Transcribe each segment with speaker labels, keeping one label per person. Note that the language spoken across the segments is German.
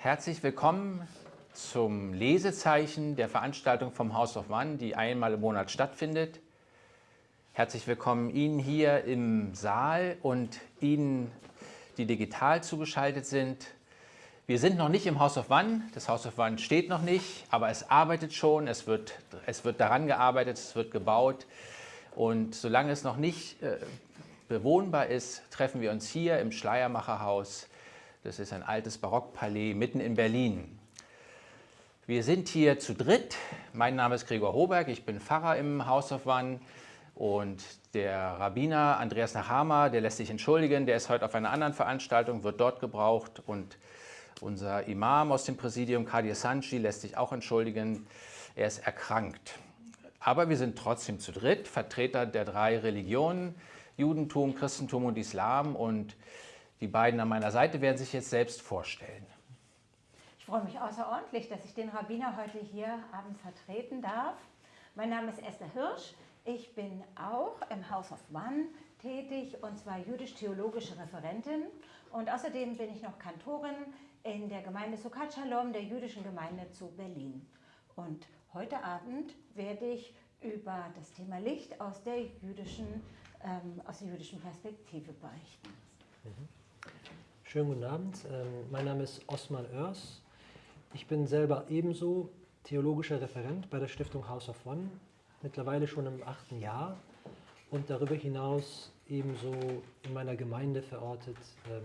Speaker 1: Herzlich willkommen zum Lesezeichen der Veranstaltung vom House of One, die einmal im Monat stattfindet. Herzlich willkommen Ihnen hier im Saal und Ihnen, die digital zugeschaltet sind. Wir sind noch nicht im House of One, das House of One steht noch nicht, aber es arbeitet schon, es wird, es wird daran gearbeitet, es wird gebaut. Und solange es noch nicht äh, bewohnbar ist, treffen wir uns hier im Schleiermacherhaus. Das ist ein altes Barockpalais mitten in Berlin. Wir sind hier zu dritt. Mein Name ist Gregor Hoberg, ich bin Pfarrer im House of One. Und der Rabbiner Andreas Nachama, der lässt sich entschuldigen, der ist heute auf einer anderen Veranstaltung, wird dort gebraucht. Und unser Imam aus dem Präsidium, Kadir Sanchi, lässt sich auch entschuldigen, er ist erkrankt. Aber wir sind trotzdem zu dritt, Vertreter der drei Religionen, Judentum, Christentum und Islam. Und die beiden an meiner Seite werden sich jetzt selbst vorstellen.
Speaker 2: Ich freue mich außerordentlich, dass ich den Rabbiner heute hier abends vertreten darf. Mein Name ist Esther Hirsch. Ich bin auch im House of One tätig und zwar jüdisch-theologische Referentin. Und außerdem bin ich noch Kantorin in der Gemeinde Sukkot Shalom, der jüdischen Gemeinde zu Berlin. Und heute Abend werde ich über das Thema Licht aus der jüdischen, ähm, aus der jüdischen Perspektive berichten.
Speaker 3: Mhm. Schönen guten Abend, ähm, mein Name ist Osman Oers. Ich bin selber ebenso theologischer Referent bei der Stiftung House of One, mittlerweile schon im achten Jahr und darüber hinaus ebenso in meiner Gemeinde verortet ähm,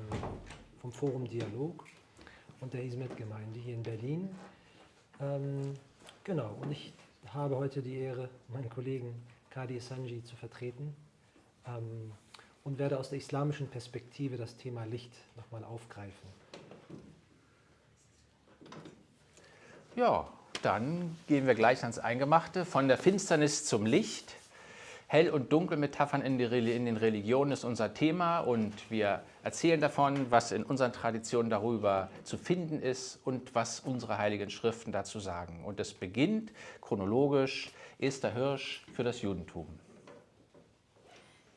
Speaker 3: vom Forum Dialog und der Hizmet-Gemeinde hier in Berlin. Ähm, genau, und ich habe heute die Ehre, meinen Kollegen Kadi Sanji zu vertreten und werde aus der islamischen Perspektive das Thema Licht nochmal aufgreifen.
Speaker 1: Ja, dann gehen wir gleich ans Eingemachte. Von der Finsternis zum Licht. Hell- und Dunkelmetaphern in, in den Religionen ist unser Thema und wir erzählen davon, was in unseren Traditionen darüber zu finden ist und was unsere heiligen Schriften dazu sagen. Und es beginnt chronologisch Esther Hirsch für das Judentum.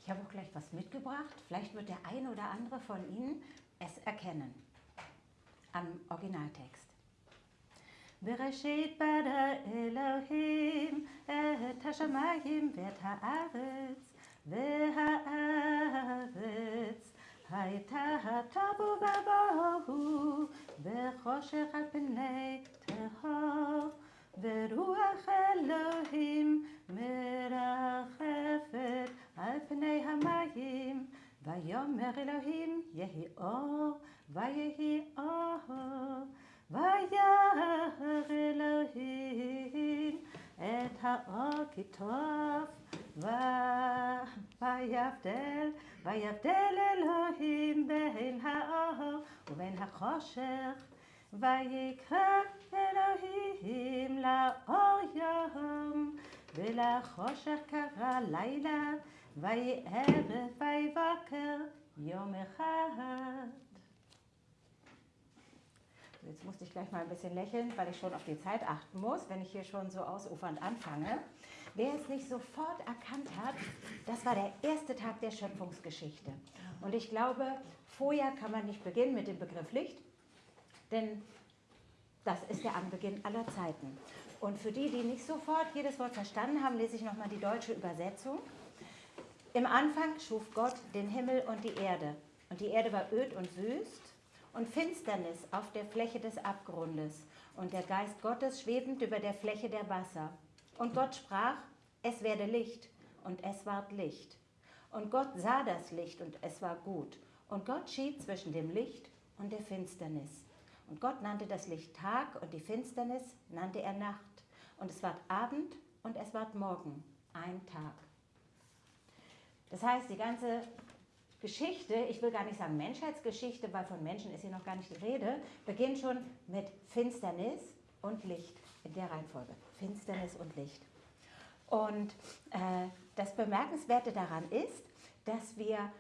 Speaker 2: Ich habe auch gleich was mitgebracht. Vielleicht wird der eine oder andere von Ihnen es erkennen. Am Originaltext. בראשית ברא אלוהים את השמיים ואת הארץ, והארץ הייתה תבו ובוהו בחושך על פני תהום, ורוח אלוהים מרחפת על פני המים, ויאמר אלוהים יהי אור, ויהי אור. וירא אלוהים את האור כי טוב, ויבדל, ויבדל אלוהים בין האור ובין החושך, ויקרא אלוהים לאור יום, ולחושך קרא לילה, ויהי ערב ויבקר יום אחד. Jetzt musste ich gleich mal ein bisschen lächeln, weil ich schon auf die Zeit achten muss, wenn ich hier schon so ausufernd anfange. Wer es nicht sofort erkannt hat, das war der erste Tag der Schöpfungsgeschichte. Und ich glaube, vorher kann man nicht beginnen mit dem Begriff Licht, denn das ist der Anbeginn aller Zeiten. Und für die, die nicht sofort jedes Wort verstanden haben, lese ich nochmal die deutsche Übersetzung. Im Anfang schuf Gott den Himmel und die Erde. Und die Erde war öd und wüst und Finsternis auf der Fläche des Abgrundes und der Geist Gottes schwebend über der Fläche der Wasser. Und Gott sprach, es werde Licht, und es ward Licht. Und Gott sah das Licht, und es war gut. Und Gott schied zwischen dem Licht und der Finsternis. Und Gott nannte das Licht Tag, und die Finsternis nannte er Nacht. Und es ward Abend, und es ward Morgen, ein Tag. Das heißt, die ganze Geschichte, ich will gar nicht sagen Menschheitsgeschichte, weil von Menschen ist hier noch gar nicht die Rede, beginnt schon mit Finsternis und Licht in der Reihenfolge. Finsternis und Licht. Und äh, das Bemerkenswerte daran ist, dass wir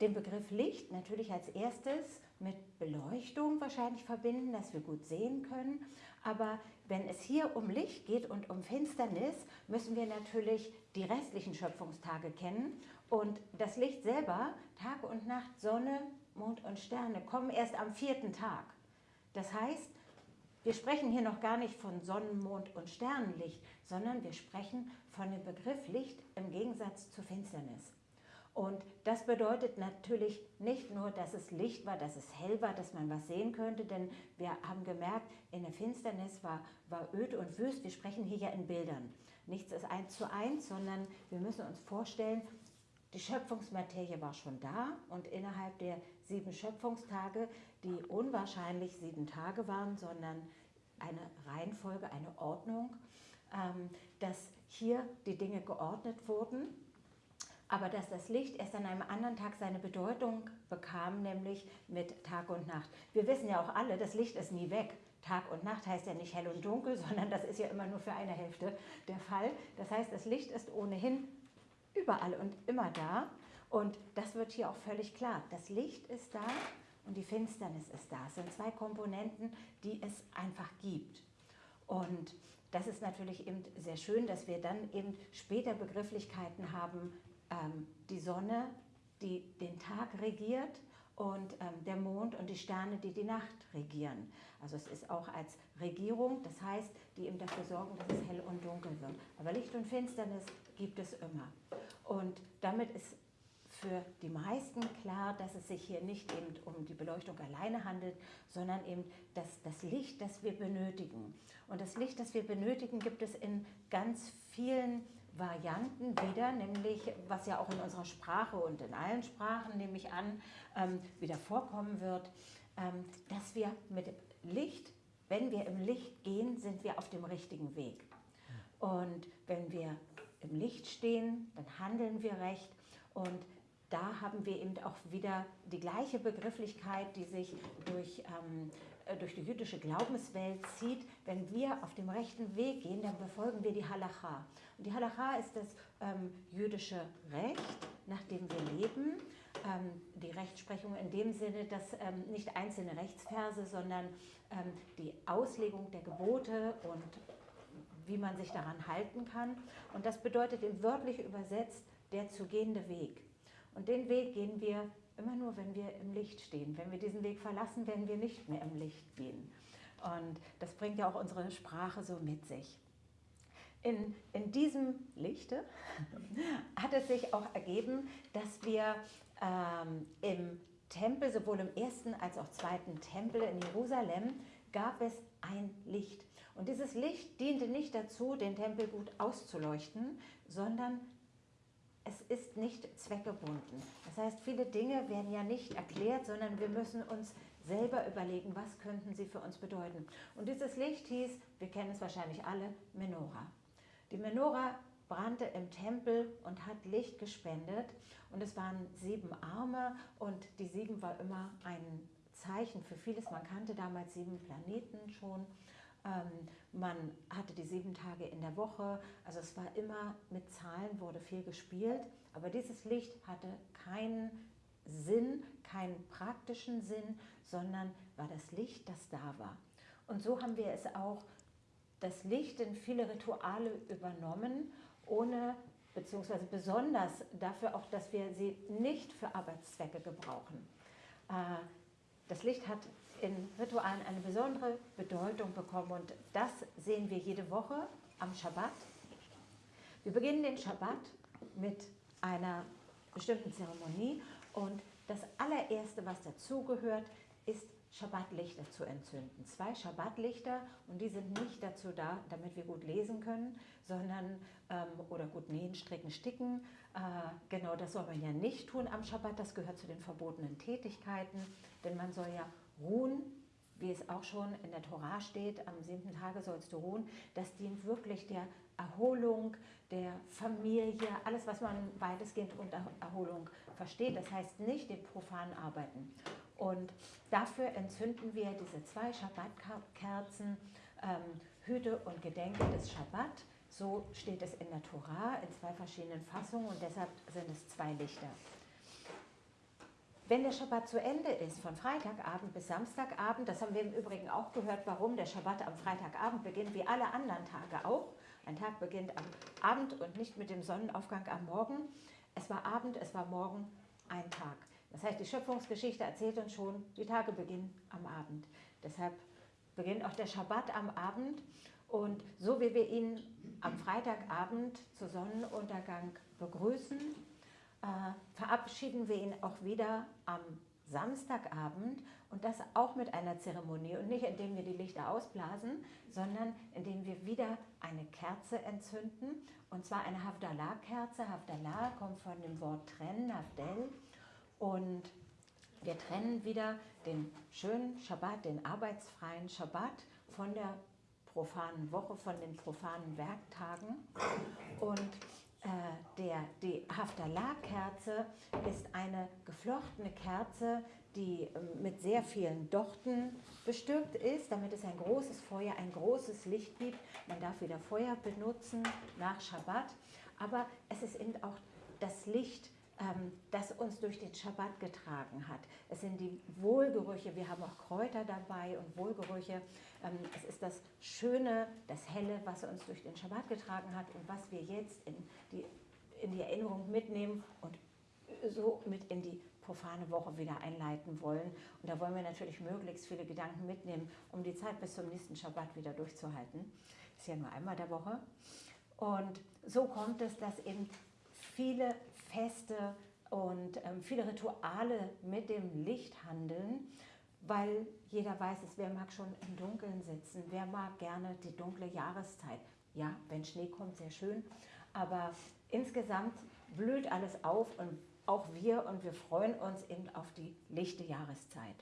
Speaker 2: den Begriff Licht natürlich als erstes mit Beleuchtung wahrscheinlich verbinden, dass wir gut sehen können. Aber wenn es hier um Licht geht und um Finsternis, müssen wir natürlich die restlichen Schöpfungstage kennen und das Licht selber, Tag und Nacht, Sonne, Mond und Sterne, kommen erst am vierten Tag. Das heißt, wir sprechen hier noch gar nicht von Sonnen-, Mond- und Sternenlicht, sondern wir sprechen von dem Begriff Licht im Gegensatz zu Finsternis. Und das bedeutet natürlich nicht nur, dass es Licht war, dass es hell war, dass man was sehen könnte, denn wir haben gemerkt, in der Finsternis war, war öd und wüst. Wir sprechen hier ja in Bildern. Nichts ist eins zu eins, sondern wir müssen uns vorstellen, die Schöpfungsmaterie war schon da und innerhalb der sieben Schöpfungstage, die unwahrscheinlich sieben Tage waren, sondern eine Reihenfolge, eine Ordnung, ähm, dass hier die Dinge geordnet wurden aber dass das Licht erst an einem anderen Tag seine Bedeutung bekam, nämlich mit Tag und Nacht. Wir wissen ja auch alle, das Licht ist nie weg. Tag und Nacht heißt ja nicht hell und dunkel, sondern das ist ja immer nur für eine Hälfte der Fall. Das heißt, das Licht ist ohnehin überall und immer da. Und das wird hier auch völlig klar. Das Licht ist da und die Finsternis ist da. Es sind zwei Komponenten, die es einfach gibt. Und das ist natürlich eben sehr schön, dass wir dann eben später Begrifflichkeiten haben ähm, die Sonne, die den Tag regiert und ähm, der Mond und die Sterne, die die Nacht regieren. Also es ist auch als Regierung, das heißt, die eben dafür sorgen, dass es hell und dunkel wird. Aber Licht und Finsternis gibt es immer. Und damit ist für die meisten klar, dass es sich hier nicht eben um die Beleuchtung alleine handelt, sondern eben das, das Licht, das wir benötigen. Und das Licht, das wir benötigen, gibt es in ganz vielen Varianten wieder, nämlich was ja auch in unserer Sprache und in allen Sprachen, nehme ich an, ähm, wieder vorkommen wird, ähm, dass wir mit Licht, wenn wir im Licht gehen, sind wir auf dem richtigen Weg. Und wenn wir im Licht stehen, dann handeln wir recht und da haben wir eben auch wieder die gleiche Begrifflichkeit, die sich durch ähm, äh, durch die jüdische Glaubenswelt zieht, wenn wir auf dem rechten Weg gehen, dann befolgen wir die Halacha. Die Halacha ist das ähm, jüdische Recht, nach dem wir leben. Ähm, die Rechtsprechung in dem Sinne, dass ähm, nicht einzelne Rechtsverse, sondern ähm, die Auslegung der Gebote und wie man sich daran halten kann. Und das bedeutet in wörtlich übersetzt der zu gehende Weg. Und den Weg gehen wir immer nur, wenn wir im Licht stehen. Wenn wir diesen Weg verlassen, werden wir nicht mehr im Licht gehen. Und das bringt ja auch unsere Sprache so mit sich. In, in diesem Lichte hat es sich auch ergeben, dass wir ähm, im Tempel, sowohl im ersten als auch zweiten Tempel in Jerusalem, gab es ein Licht. Und dieses Licht diente nicht dazu, den Tempel gut auszuleuchten, sondern es ist nicht zweckgebunden. Das heißt, viele Dinge werden ja nicht erklärt, sondern wir müssen uns selber überlegen, was könnten sie für uns bedeuten. Und dieses Licht hieß, wir kennen es wahrscheinlich alle, Menora. Die Menora brannte im Tempel und hat Licht gespendet. Und es waren sieben Arme und die sieben war immer ein Zeichen für vieles. Man kannte damals sieben Planeten schon. Ähm, man hatte die sieben Tage in der Woche, also es war immer mit Zahlen, wurde viel gespielt, aber dieses Licht hatte keinen Sinn, keinen praktischen Sinn, sondern war das Licht, das da war. Und so haben wir es auch, das Licht in viele Rituale übernommen, ohne beziehungsweise besonders dafür auch, dass wir sie nicht für Arbeitszwecke gebrauchen. Äh, das Licht hat in Ritualen eine besondere Bedeutung bekommen und das sehen wir jede Woche am Schabbat. Wir beginnen den Schabbat mit einer bestimmten Zeremonie und das allererste, was dazugehört, ist Schabbatlichter zu entzünden. Zwei Schabbatlichter und die sind nicht dazu da, damit wir gut lesen können, sondern ähm, oder gut nähen, stricken, sticken. Äh, genau das soll man ja nicht tun am Schabbat, das gehört zu den verbotenen Tätigkeiten, denn man soll ja ruhen, wie es auch schon in der Tora steht, am siebten Tage sollst du ruhen, das dient wirklich der Erholung, der Familie, alles, was man weitestgehend unter Erholung versteht. Das heißt nicht dem profanen Arbeiten. Und dafür entzünden wir diese zwei Schabbatkerzen, ähm, Hüte und Gedenke des Schabbat. So steht es in der Tora in zwei verschiedenen Fassungen und deshalb sind es zwei Lichter. Wenn der Schabbat zu Ende ist, von Freitagabend bis Samstagabend, das haben wir im Übrigen auch gehört, warum der Schabbat am Freitagabend beginnt, wie alle anderen Tage auch. Ein Tag beginnt am Abend und nicht mit dem Sonnenaufgang am Morgen. Es war Abend, es war Morgen, ein Tag. Das heißt, die Schöpfungsgeschichte erzählt uns schon, die Tage beginnen am Abend. Deshalb beginnt auch der Schabbat am Abend. Und so wie wir ihn am Freitagabend zu Sonnenuntergang begrüßen, äh, verabschieden wir ihn auch wieder am Samstagabend und das auch mit einer Zeremonie und nicht indem wir die Lichter ausblasen, sondern indem wir wieder eine Kerze entzünden und zwar eine Havdalah-Kerze. Havdalah kommt von dem Wort trennen, Havdel und wir trennen wieder den schönen Schabbat, den arbeitsfreien Schabbat von der profanen Woche, von den profanen Werktagen und äh, der, die Haftalah-Kerze ist eine geflochtene Kerze, die ähm, mit sehr vielen Dochten bestückt ist, damit es ein großes Feuer, ein großes Licht gibt. Man darf wieder Feuer benutzen nach Schabbat, aber es ist eben auch das Licht, das uns durch den Schabbat getragen hat. Es sind die Wohlgerüche, wir haben auch Kräuter dabei und Wohlgerüche. Ähm, es ist das Schöne, das Helle, was uns durch den Schabbat getragen hat und was wir jetzt in die, in die Erinnerung mitnehmen und so mit in die profane Woche wieder einleiten wollen. Und da wollen wir natürlich möglichst viele Gedanken mitnehmen, um die Zeit bis zum nächsten Schabbat wieder durchzuhalten. Ist ja nur einmal der Woche. Und so kommt es, dass eben viele Feste und ähm, viele Rituale mit dem Licht handeln weil jeder weiß es, wer mag schon im Dunkeln sitzen, wer mag gerne die dunkle Jahreszeit. Ja, wenn Schnee kommt, sehr schön, aber insgesamt blüht alles auf und auch wir und wir freuen uns eben auf die lichte Jahreszeit.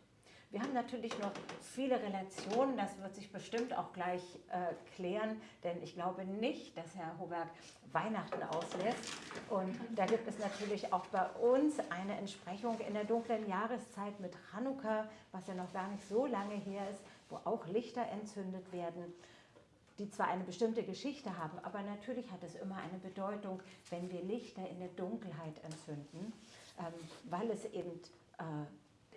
Speaker 2: Wir haben natürlich noch viele Relationen, das wird sich bestimmt auch gleich äh, klären, denn ich glaube nicht, dass Herr Hoberg Weihnachten auslässt. Und da gibt es natürlich auch bei uns eine Entsprechung in der dunklen Jahreszeit mit Chanukka, was ja noch gar nicht so lange her ist, wo auch Lichter entzündet werden die zwar eine bestimmte Geschichte haben, aber natürlich hat es immer eine Bedeutung, wenn wir Lichter in der Dunkelheit entzünden, ähm, weil es eben äh,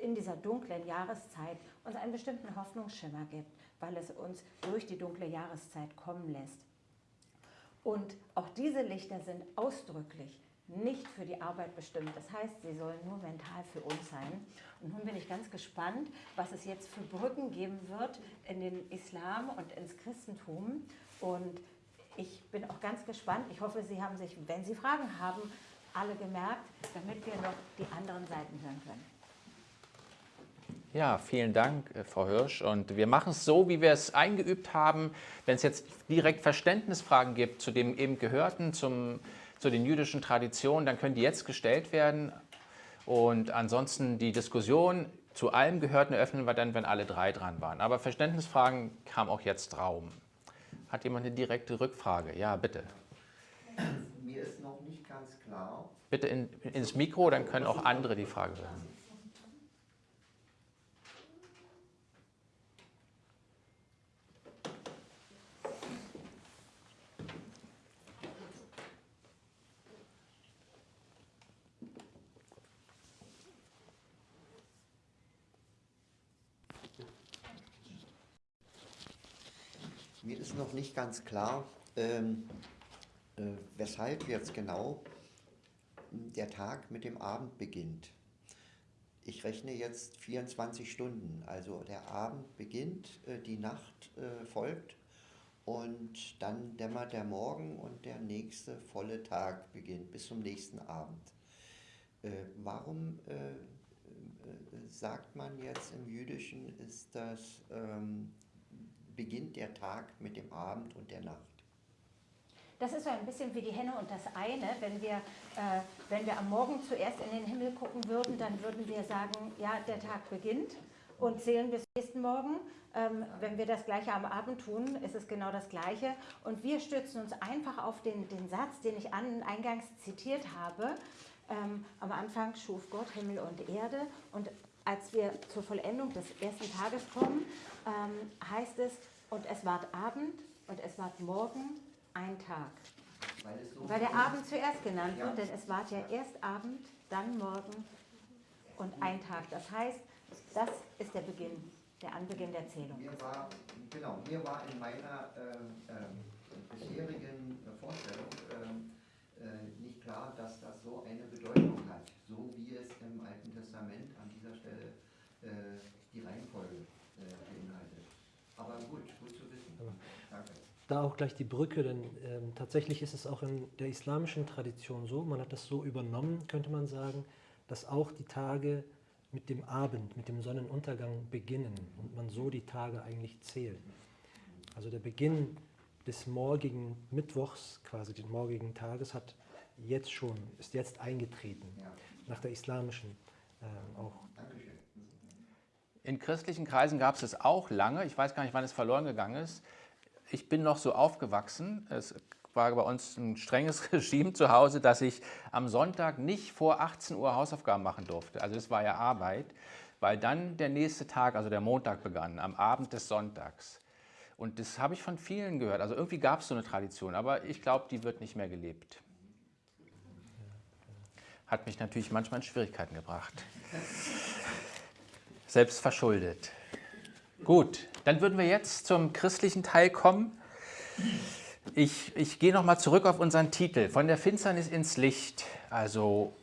Speaker 2: in dieser dunklen Jahreszeit uns einen bestimmten Hoffnungsschimmer gibt, weil es uns durch die dunkle Jahreszeit kommen lässt. Und auch diese Lichter sind ausdrücklich nicht für die Arbeit bestimmt. Das heißt, sie sollen nur mental für uns sein. Und nun bin ich ganz gespannt, was es jetzt für Brücken geben wird in den Islam und ins Christentum. Und ich bin auch ganz gespannt. Ich hoffe, Sie haben sich, wenn Sie Fragen haben, alle gemerkt, damit wir noch die anderen Seiten hören können.
Speaker 1: Ja, vielen Dank, äh, Frau Hirsch. Und wir machen es so, wie wir es eingeübt haben. Wenn es jetzt direkt Verständnisfragen gibt zu dem eben Gehörten, zum, zu den jüdischen Traditionen, dann können die jetzt gestellt werden. Und ansonsten die Diskussion zu allem Gehörten eröffnen wir dann, wenn alle drei dran waren. Aber Verständnisfragen kam auch jetzt Raum. Hat jemand eine direkte Rückfrage? Ja, bitte.
Speaker 4: Mir ist noch nicht ganz klar.
Speaker 1: Bitte in, ins Mikro, dann können auch andere die Frage hören.
Speaker 4: Mir ist nicht ganz klar, ähm, äh, weshalb jetzt genau der Tag mit dem Abend beginnt. Ich rechne jetzt 24 Stunden, also der Abend beginnt, äh, die Nacht äh, folgt und dann dämmert der Morgen und der nächste volle Tag beginnt bis zum nächsten Abend. Äh, warum äh, äh, sagt man jetzt im Jüdischen, ist das ähm, beginnt der Tag mit dem Abend und der Nacht.
Speaker 2: Das ist so ein bisschen wie die Henne und das eine. Wenn wir, äh, wenn wir am Morgen zuerst in den Himmel gucken würden, dann würden wir sagen, ja, der Tag beginnt und zählen bis nächsten Morgen. Ähm, wenn wir das Gleiche am Abend tun, ist es genau das Gleiche. Und wir stützen uns einfach auf den, den Satz, den ich an, eingangs zitiert habe. Ähm, am Anfang schuf Gott Himmel und Erde und als wir zur Vollendung des ersten Tages kommen, ähm, heißt es, und es ward Abend und es ward Morgen ein Tag. Weil, so Weil der Abend zuerst genannt ja. wird, denn es ward ja erst Abend, dann Morgen und ein Tag. Das heißt, das ist der Beginn, der Anbeginn der Zählung.
Speaker 4: Mir war, genau, mir war in meiner ähm, ähm, bisherigen Vorstellung ähm, äh, nicht klar, dass das so eine Bedeutung hat, so wie es im Alten Alten Testament an dieser Stelle äh, die Reihenfolge äh, beinhaltet. Aber gut, gut zu wissen. Danke.
Speaker 3: Da auch gleich die Brücke, denn ähm, tatsächlich ist es auch in der islamischen Tradition so, man hat das so übernommen, könnte man sagen, dass auch die Tage mit dem Abend, mit dem Sonnenuntergang beginnen und man so die Tage eigentlich zählt. Also der Beginn des morgigen Mittwochs, quasi des morgigen Tages, hat jetzt schon, ist jetzt eingetreten, nach der islamischen äh, auch.
Speaker 4: Dankeschön.
Speaker 1: In christlichen Kreisen gab es es auch lange. Ich weiß gar nicht, wann es verloren gegangen ist. Ich bin noch so aufgewachsen. Es war bei uns ein strenges Regime zu Hause, dass ich am Sonntag nicht vor 18 Uhr Hausaufgaben machen durfte. Also das war ja Arbeit, weil dann der nächste Tag, also der Montag begann, am Abend des Sonntags. Und das habe ich von vielen gehört. Also irgendwie gab es so eine Tradition, aber ich glaube, die wird nicht mehr gelebt. Hat mich natürlich manchmal in Schwierigkeiten gebracht. Selbst verschuldet. Gut, dann würden wir jetzt zum christlichen Teil kommen. Ich, ich gehe nochmal zurück auf unseren Titel, von der Finsternis ins Licht. Also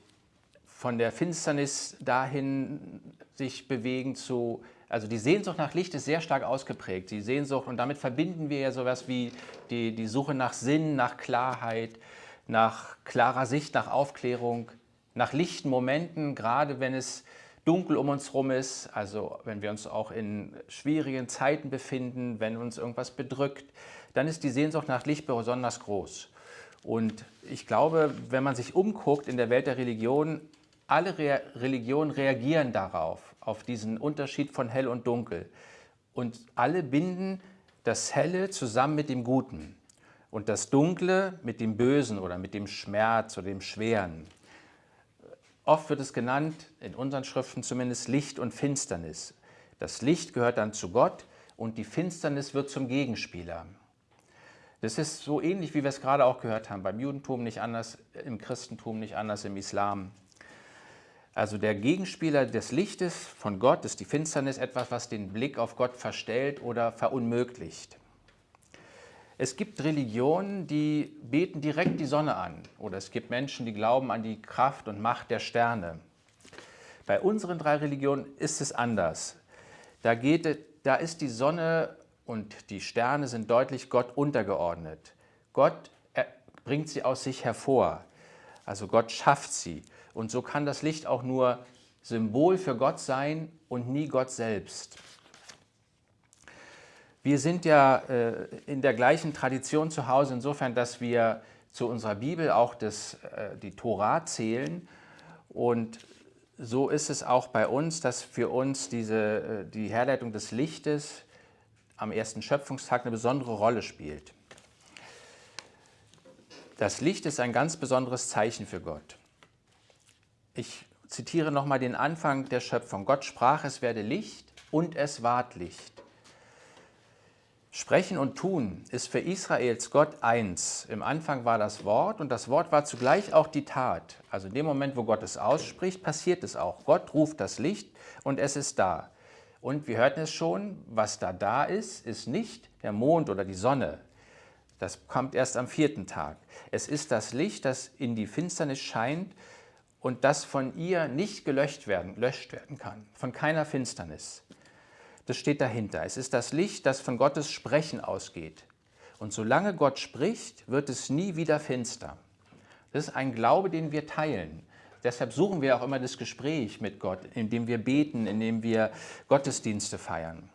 Speaker 1: von der Finsternis dahin sich bewegen zu, also die Sehnsucht nach Licht ist sehr stark ausgeprägt. Die Sehnsucht, und damit verbinden wir ja sowas wie die, die Suche nach Sinn, nach Klarheit, nach klarer Sicht, nach Aufklärung, nach lichten Momenten, gerade wenn es dunkel um uns herum ist, also wenn wir uns auch in schwierigen Zeiten befinden, wenn uns irgendwas bedrückt, dann ist die Sehnsucht nach Licht besonders groß. Und ich glaube, wenn man sich umguckt in der Welt der Religion, alle Re Religionen reagieren darauf, auf diesen Unterschied von hell und dunkel. Und alle binden das Helle zusammen mit dem Guten und das Dunkle mit dem Bösen oder mit dem Schmerz oder dem Schweren. Oft wird es genannt, in unseren Schriften zumindest, Licht und Finsternis. Das Licht gehört dann zu Gott und die Finsternis wird zum Gegenspieler. Das ist so ähnlich, wie wir es gerade auch gehört haben, beim Judentum nicht anders, im Christentum nicht anders, im Islam. Also der Gegenspieler des Lichtes von Gott ist die Finsternis, etwas, was den Blick auf Gott verstellt oder verunmöglicht. Es gibt Religionen, die beten direkt die Sonne an. Oder es gibt Menschen, die glauben an die Kraft und Macht der Sterne. Bei unseren drei Religionen ist es anders. Da, geht, da ist die Sonne und die Sterne sind deutlich Gott untergeordnet. Gott bringt sie aus sich hervor. Also Gott schafft sie. Und so kann das Licht auch nur Symbol für Gott sein und nie Gott selbst. Wir sind ja äh, in der gleichen Tradition zu Hause, insofern, dass wir zu unserer Bibel auch das, äh, die Tora zählen. Und so ist es auch bei uns, dass für uns diese, äh, die Herleitung des Lichtes am ersten Schöpfungstag eine besondere Rolle spielt. Das Licht ist ein ganz besonderes Zeichen für Gott. Ich zitiere nochmal den Anfang der Schöpfung. Gott sprach, es werde Licht und es ward Licht. Sprechen und Tun ist für Israels Gott eins. Im Anfang war das Wort und das Wort war zugleich auch die Tat. Also in dem Moment, wo Gott es ausspricht, passiert es auch. Gott ruft das Licht und es ist da. Und wir hörten es schon, was da da ist, ist nicht der Mond oder die Sonne. Das kommt erst am vierten Tag. Es ist das Licht, das in die Finsternis scheint und das von ihr nicht gelöscht werden, löscht werden kann, von keiner Finsternis. Das steht dahinter. Es ist das Licht, das von Gottes Sprechen ausgeht. Und solange Gott spricht, wird es nie wieder finster. Das ist ein Glaube, den wir teilen. Deshalb suchen wir auch immer das Gespräch mit Gott, indem wir beten, indem wir Gottesdienste feiern.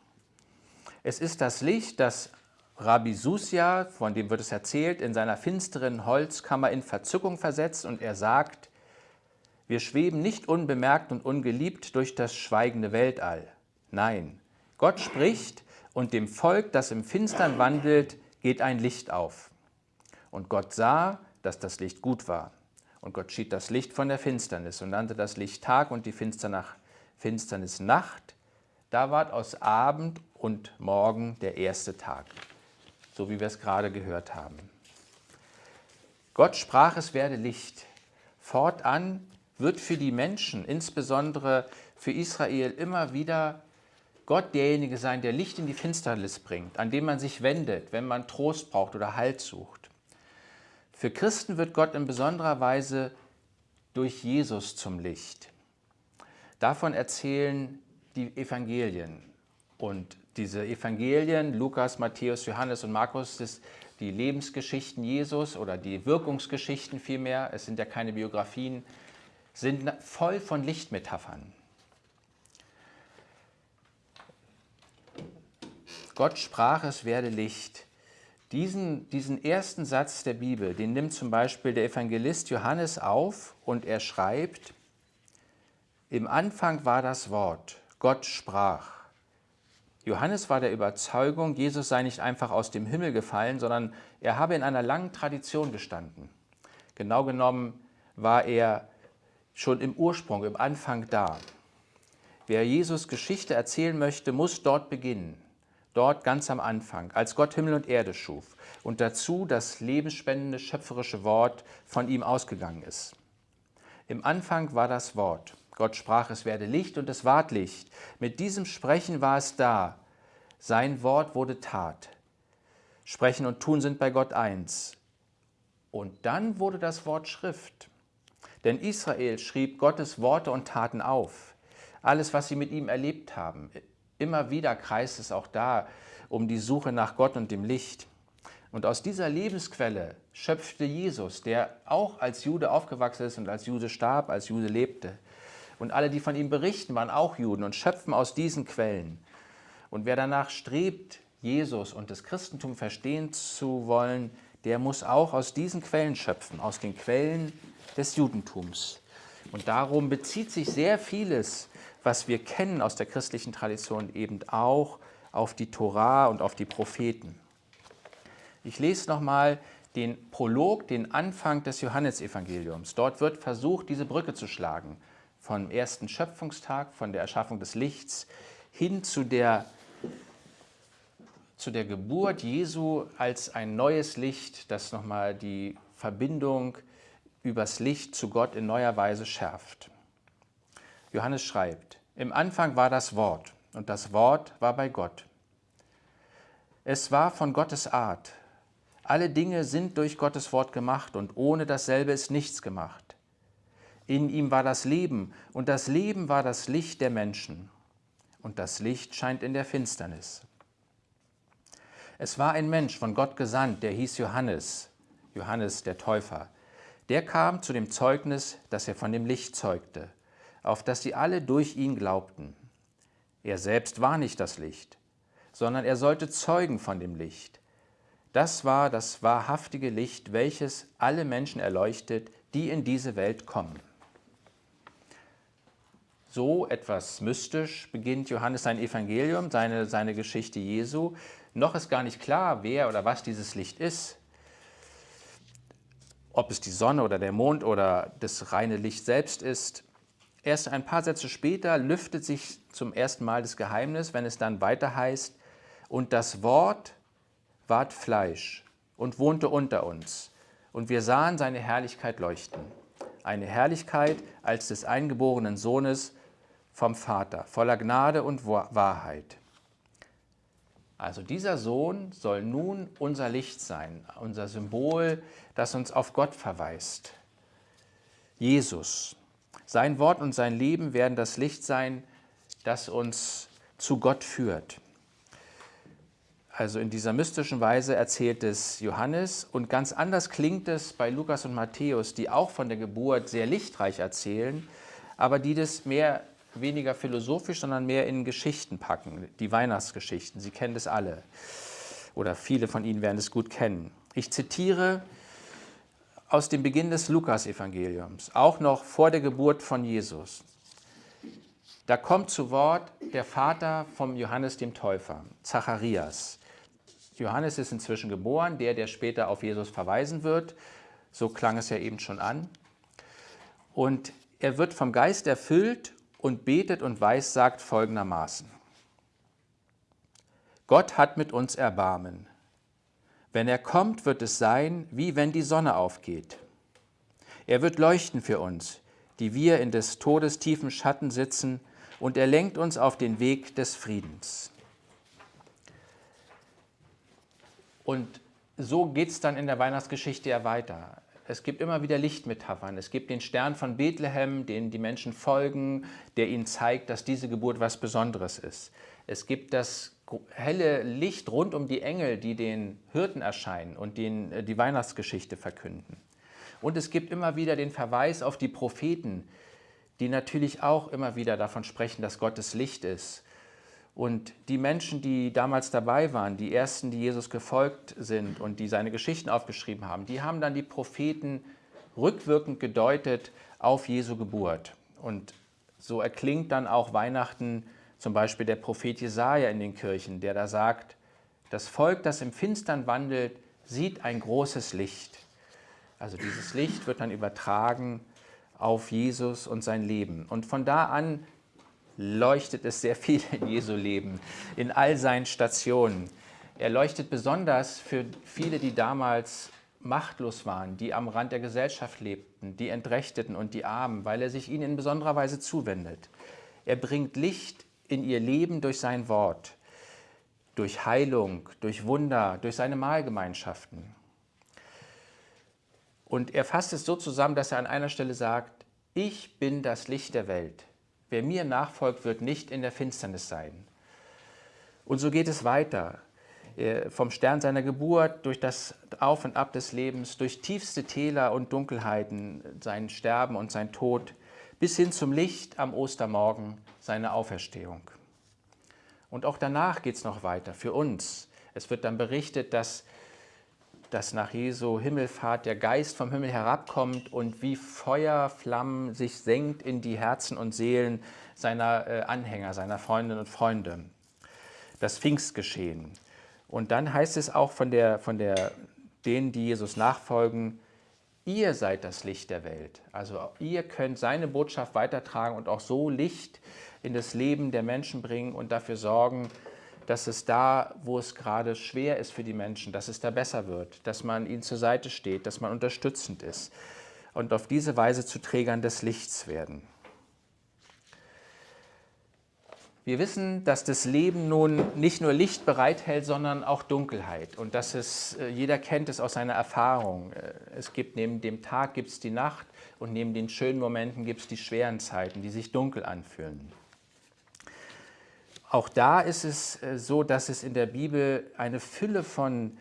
Speaker 1: Es ist das Licht, das Rabbi Susia, von dem wird es erzählt, in seiner finsteren Holzkammer in Verzückung versetzt und er sagt, wir schweben nicht unbemerkt und ungeliebt durch das schweigende Weltall. Nein, Gott spricht und dem Volk, das im Finstern wandelt, geht ein Licht auf. Und Gott sah, dass das Licht gut war. Und Gott schied das Licht von der Finsternis und nannte das Licht Tag und die Finsternis Nacht. Da ward aus Abend und Morgen der erste Tag, so wie wir es gerade gehört haben. Gott sprach, es werde Licht. Fortan wird für die Menschen, insbesondere für Israel, immer wieder Gott derjenige sein, der Licht in die Finsternis bringt, an dem man sich wendet, wenn man Trost braucht oder Halt sucht. Für Christen wird Gott in besonderer Weise durch Jesus zum Licht. Davon erzählen die Evangelien. Und diese Evangelien, Lukas, Matthäus, Johannes und Markus, das die Lebensgeschichten Jesus oder die Wirkungsgeschichten vielmehr, es sind ja keine Biografien, sind voll von Lichtmetaphern. Gott sprach, es werde Licht. Diesen, diesen ersten Satz der Bibel, den nimmt zum Beispiel der Evangelist Johannes auf und er schreibt, im Anfang war das Wort, Gott sprach. Johannes war der Überzeugung, Jesus sei nicht einfach aus dem Himmel gefallen, sondern er habe in einer langen Tradition gestanden. Genau genommen war er schon im Ursprung, im Anfang da. Wer Jesus Geschichte erzählen möchte, muss dort beginnen. Dort ganz am Anfang, als Gott Himmel und Erde schuf und dazu das lebensspendende, schöpferische Wort von ihm ausgegangen ist. Im Anfang war das Wort. Gott sprach, es werde Licht und es ward Licht. Mit diesem Sprechen war es da. Sein Wort wurde Tat. Sprechen und Tun sind bei Gott eins. Und dann wurde das Wort Schrift. Denn Israel schrieb Gottes Worte und Taten auf. Alles, was sie mit ihm erlebt haben. Immer wieder kreist es auch da um die Suche nach Gott und dem Licht. Und aus dieser Lebensquelle schöpfte Jesus, der auch als Jude aufgewachsen ist und als Jude starb, als Jude lebte, und alle, die von ihm berichten, waren auch Juden und schöpfen aus diesen Quellen. Und wer danach strebt, Jesus und das Christentum verstehen zu wollen, der muss auch aus diesen Quellen schöpfen, aus den Quellen des Judentums. Und darum bezieht sich sehr vieles, was wir kennen aus der christlichen Tradition, eben auch auf die Torah und auf die Propheten. Ich lese nochmal den Prolog, den Anfang des Johannesevangeliums. Dort wird versucht, diese Brücke zu schlagen vom ersten Schöpfungstag, von der Erschaffung des Lichts hin zu der, zu der Geburt Jesu als ein neues Licht, das nochmal die Verbindung übers Licht zu Gott in neuer Weise schärft. Johannes schreibt, im Anfang war das Wort und das Wort war bei Gott. Es war von Gottes Art. Alle Dinge sind durch Gottes Wort gemacht und ohne dasselbe ist nichts gemacht. In ihm war das Leben, und das Leben war das Licht der Menschen. Und das Licht scheint in der Finsternis. Es war ein Mensch von Gott gesandt, der hieß Johannes, Johannes der Täufer. Der kam zu dem Zeugnis, das er von dem Licht zeugte, auf das sie alle durch ihn glaubten. Er selbst war nicht das Licht, sondern er sollte zeugen von dem Licht. Das war das wahrhaftige Licht, welches alle Menschen erleuchtet, die in diese Welt kommen. So etwas mystisch beginnt Johannes sein Evangelium, seine, seine Geschichte Jesu. Noch ist gar nicht klar, wer oder was dieses Licht ist. Ob es die Sonne oder der Mond oder das reine Licht selbst ist. Erst ein paar Sätze später lüftet sich zum ersten Mal das Geheimnis, wenn es dann weiter heißt, und das Wort ward Fleisch und wohnte unter uns, und wir sahen seine Herrlichkeit leuchten. Eine Herrlichkeit als des eingeborenen Sohnes vom Vater, voller Gnade und Wahrheit. Also dieser Sohn soll nun unser Licht sein, unser Symbol, das uns auf Gott verweist. Jesus. Sein Wort und sein Leben werden das Licht sein, das uns zu Gott führt. Also in dieser mystischen Weise erzählt es Johannes und ganz anders klingt es bei Lukas und Matthäus, die auch von der Geburt sehr lichtreich erzählen, aber die das mehr weniger philosophisch, sondern mehr in Geschichten packen, die Weihnachtsgeschichten. Sie kennen das alle oder viele von Ihnen werden es gut kennen. Ich zitiere aus dem Beginn des Lukas-Evangeliums, auch noch vor der Geburt von Jesus. Da kommt zu Wort der Vater vom Johannes dem Täufer, Zacharias. Johannes ist inzwischen geboren, der, der später auf Jesus verweisen wird. So klang es ja eben schon an. Und er wird vom Geist erfüllt und betet und weissagt folgendermaßen. Gott hat mit uns Erbarmen. Wenn er kommt, wird es sein, wie wenn die Sonne aufgeht. Er wird leuchten für uns, die wir in des Todes tiefen Schatten sitzen, und er lenkt uns auf den Weg des Friedens. Und so geht es dann in der Weihnachtsgeschichte ja weiter. es gibt immer wieder Lichtmetaphern. Es gibt den Stern von Bethlehem, den die Menschen folgen, der ihnen zeigt, dass diese Geburt was Besonderes ist. Es gibt das helle Licht rund um die Engel, die den Hirten erscheinen und den, äh, die Weihnachtsgeschichte verkünden. Und es gibt immer wieder den Verweis auf die Propheten, die natürlich auch immer wieder davon sprechen, dass Gottes Licht ist. Und die Menschen, die damals dabei waren, die ersten, die Jesus gefolgt sind und die seine Geschichten aufgeschrieben haben, die haben dann die Propheten rückwirkend gedeutet auf Jesu Geburt. Und so erklingt dann auch Weihnachten zum Beispiel der Prophet Jesaja in den Kirchen, der da sagt: Das Volk, das im Finstern wandelt, sieht ein großes Licht. Also dieses Licht wird dann übertragen auf Jesus und sein Leben. Und von da an leuchtet es sehr viel in Jesu Leben, in all seinen Stationen. Er leuchtet besonders für viele, die damals machtlos waren, die am Rand der Gesellschaft lebten, die Entrechteten und die Armen, weil er sich ihnen in besonderer Weise zuwendet. Er bringt Licht in ihr Leben durch sein Wort, durch Heilung, durch Wunder, durch seine Mahlgemeinschaften. Und er fasst es so zusammen, dass er an einer Stelle sagt, ich bin das Licht der Welt. Wer mir nachfolgt, wird nicht in der Finsternis sein. Und so geht es weiter. Vom Stern seiner Geburt, durch das Auf und Ab des Lebens, durch tiefste Täler und Dunkelheiten, sein Sterben und sein Tod, bis hin zum Licht am Ostermorgen, seine Auferstehung. Und auch danach geht es noch weiter für uns. Es wird dann berichtet, dass dass nach Jesu Himmelfahrt der Geist vom Himmel herabkommt und wie Feuerflammen sich senkt in die Herzen und Seelen seiner äh, Anhänger, seiner Freundinnen und Freunde. Das Pfingstgeschehen. Und dann heißt es auch von, der, von der, denen, die Jesus nachfolgen, ihr seid das Licht der Welt. Also ihr könnt seine Botschaft weitertragen und auch so Licht in das Leben der Menschen bringen und dafür sorgen, dass es da, wo es gerade schwer ist für die Menschen, dass es da besser wird, dass man ihnen zur Seite steht, dass man unterstützend ist und auf diese Weise zu Trägern des Lichts werden. Wir wissen, dass das Leben nun nicht nur Licht bereithält, sondern auch Dunkelheit. Und dass es, äh, jeder kennt es aus seiner Erfahrung. Äh, es gibt neben dem Tag gibt es die Nacht und neben den schönen Momenten gibt es die schweren Zeiten, die sich dunkel anfühlen. Auch da ist es äh, so, dass es in der Bibel eine Fülle von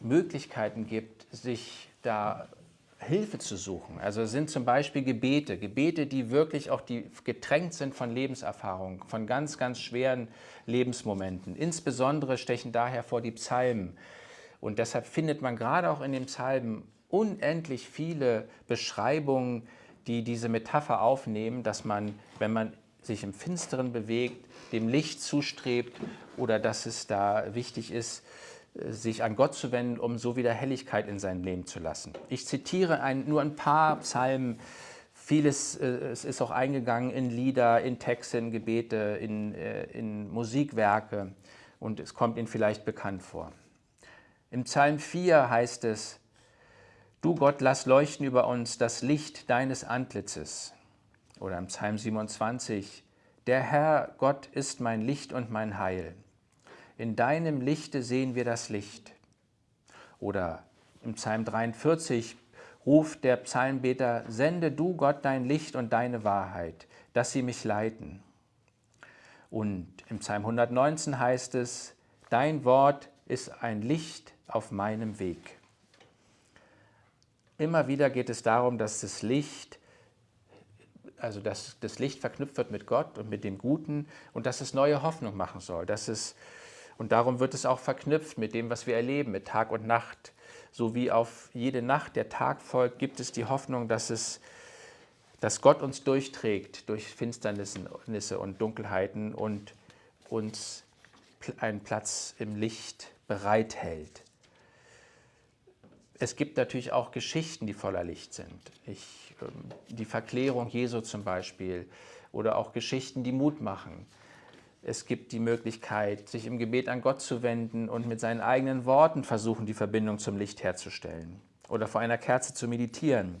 Speaker 1: Möglichkeiten gibt, sich da Hilfe zu suchen. Also sind zum Beispiel Gebete, Gebete, die wirklich auch die getränkt sind von Lebenserfahrung, von ganz, ganz schweren Lebensmomenten. Insbesondere stechen daher vor die Psalmen. Und deshalb findet man gerade auch in den Psalmen unendlich viele Beschreibungen, die diese Metapher aufnehmen, dass man, wenn man sich im Finsteren bewegt, dem Licht zustrebt oder dass es da wichtig ist, sich an Gott zu wenden, um so wieder Helligkeit in sein Leben zu lassen. Ich zitiere ein, nur ein paar Psalmen. Vieles äh, es ist auch eingegangen in Lieder, in Texte, in Gebete, in, äh, in Musikwerke und es kommt Ihnen vielleicht bekannt vor. Im Psalm 4 heißt es, Du Gott, lass leuchten über uns das Licht deines Antlitzes. Oder im Psalm 27, der Herr Gott ist mein Licht und mein Heil. In deinem Lichte sehen wir das Licht. Oder im Psalm 43 ruft der Psalmbeter, sende du Gott dein Licht und deine Wahrheit, dass sie mich leiten. Und im Psalm 119 heißt es, dein Wort ist ein Licht auf meinem Weg. Immer wieder geht es darum, dass das Licht also dass das Licht verknüpft wird mit Gott und mit dem Guten und dass es neue Hoffnung machen soll. Dass es, und darum wird es auch verknüpft mit dem, was wir erleben, mit Tag und Nacht. So wie auf jede Nacht der Tag folgt, gibt es die Hoffnung, dass, es, dass Gott uns durchträgt durch Finsternisse und Dunkelheiten und uns einen Platz im Licht bereithält. Es gibt natürlich auch Geschichten, die voller Licht sind. Ich ähm, die Verklärung Jesu zum Beispiel oder auch Geschichten, die Mut machen. Es gibt die Möglichkeit, sich im Gebet an Gott zu wenden und mit seinen eigenen Worten versuchen, die Verbindung zum Licht herzustellen oder vor einer Kerze zu meditieren.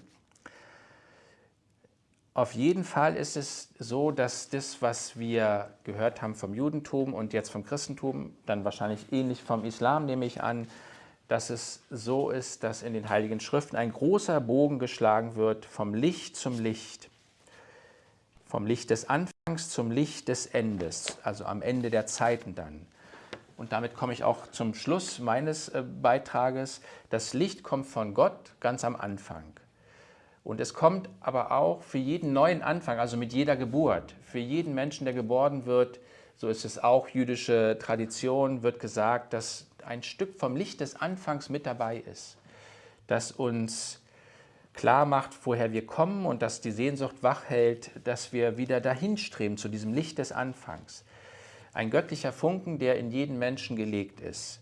Speaker 1: Auf jeden Fall ist es so, dass das, was wir gehört haben vom Judentum und jetzt vom Christentum, dann wahrscheinlich ähnlich vom Islam, nehme ich an, dass es so ist, dass in den Heiligen Schriften ein großer Bogen geschlagen wird vom Licht zum Licht, vom Licht des Anfangs zum Licht des Endes, also am Ende der Zeiten dann. Und damit komme ich auch zum Schluss meines äh, Beitrages. Das Licht kommt von Gott ganz am Anfang. Und es kommt aber auch für jeden neuen Anfang, also mit jeder Geburt, für jeden Menschen, der geboren wird, so ist es auch jüdische Tradition, wird gesagt, dass ein Stück vom Licht des Anfangs mit dabei ist, das uns klar macht, woher wir kommen und dass die Sehnsucht wach hält, dass wir wieder dahin streben zu diesem Licht des Anfangs. Ein göttlicher Funken, der in jeden Menschen gelegt ist.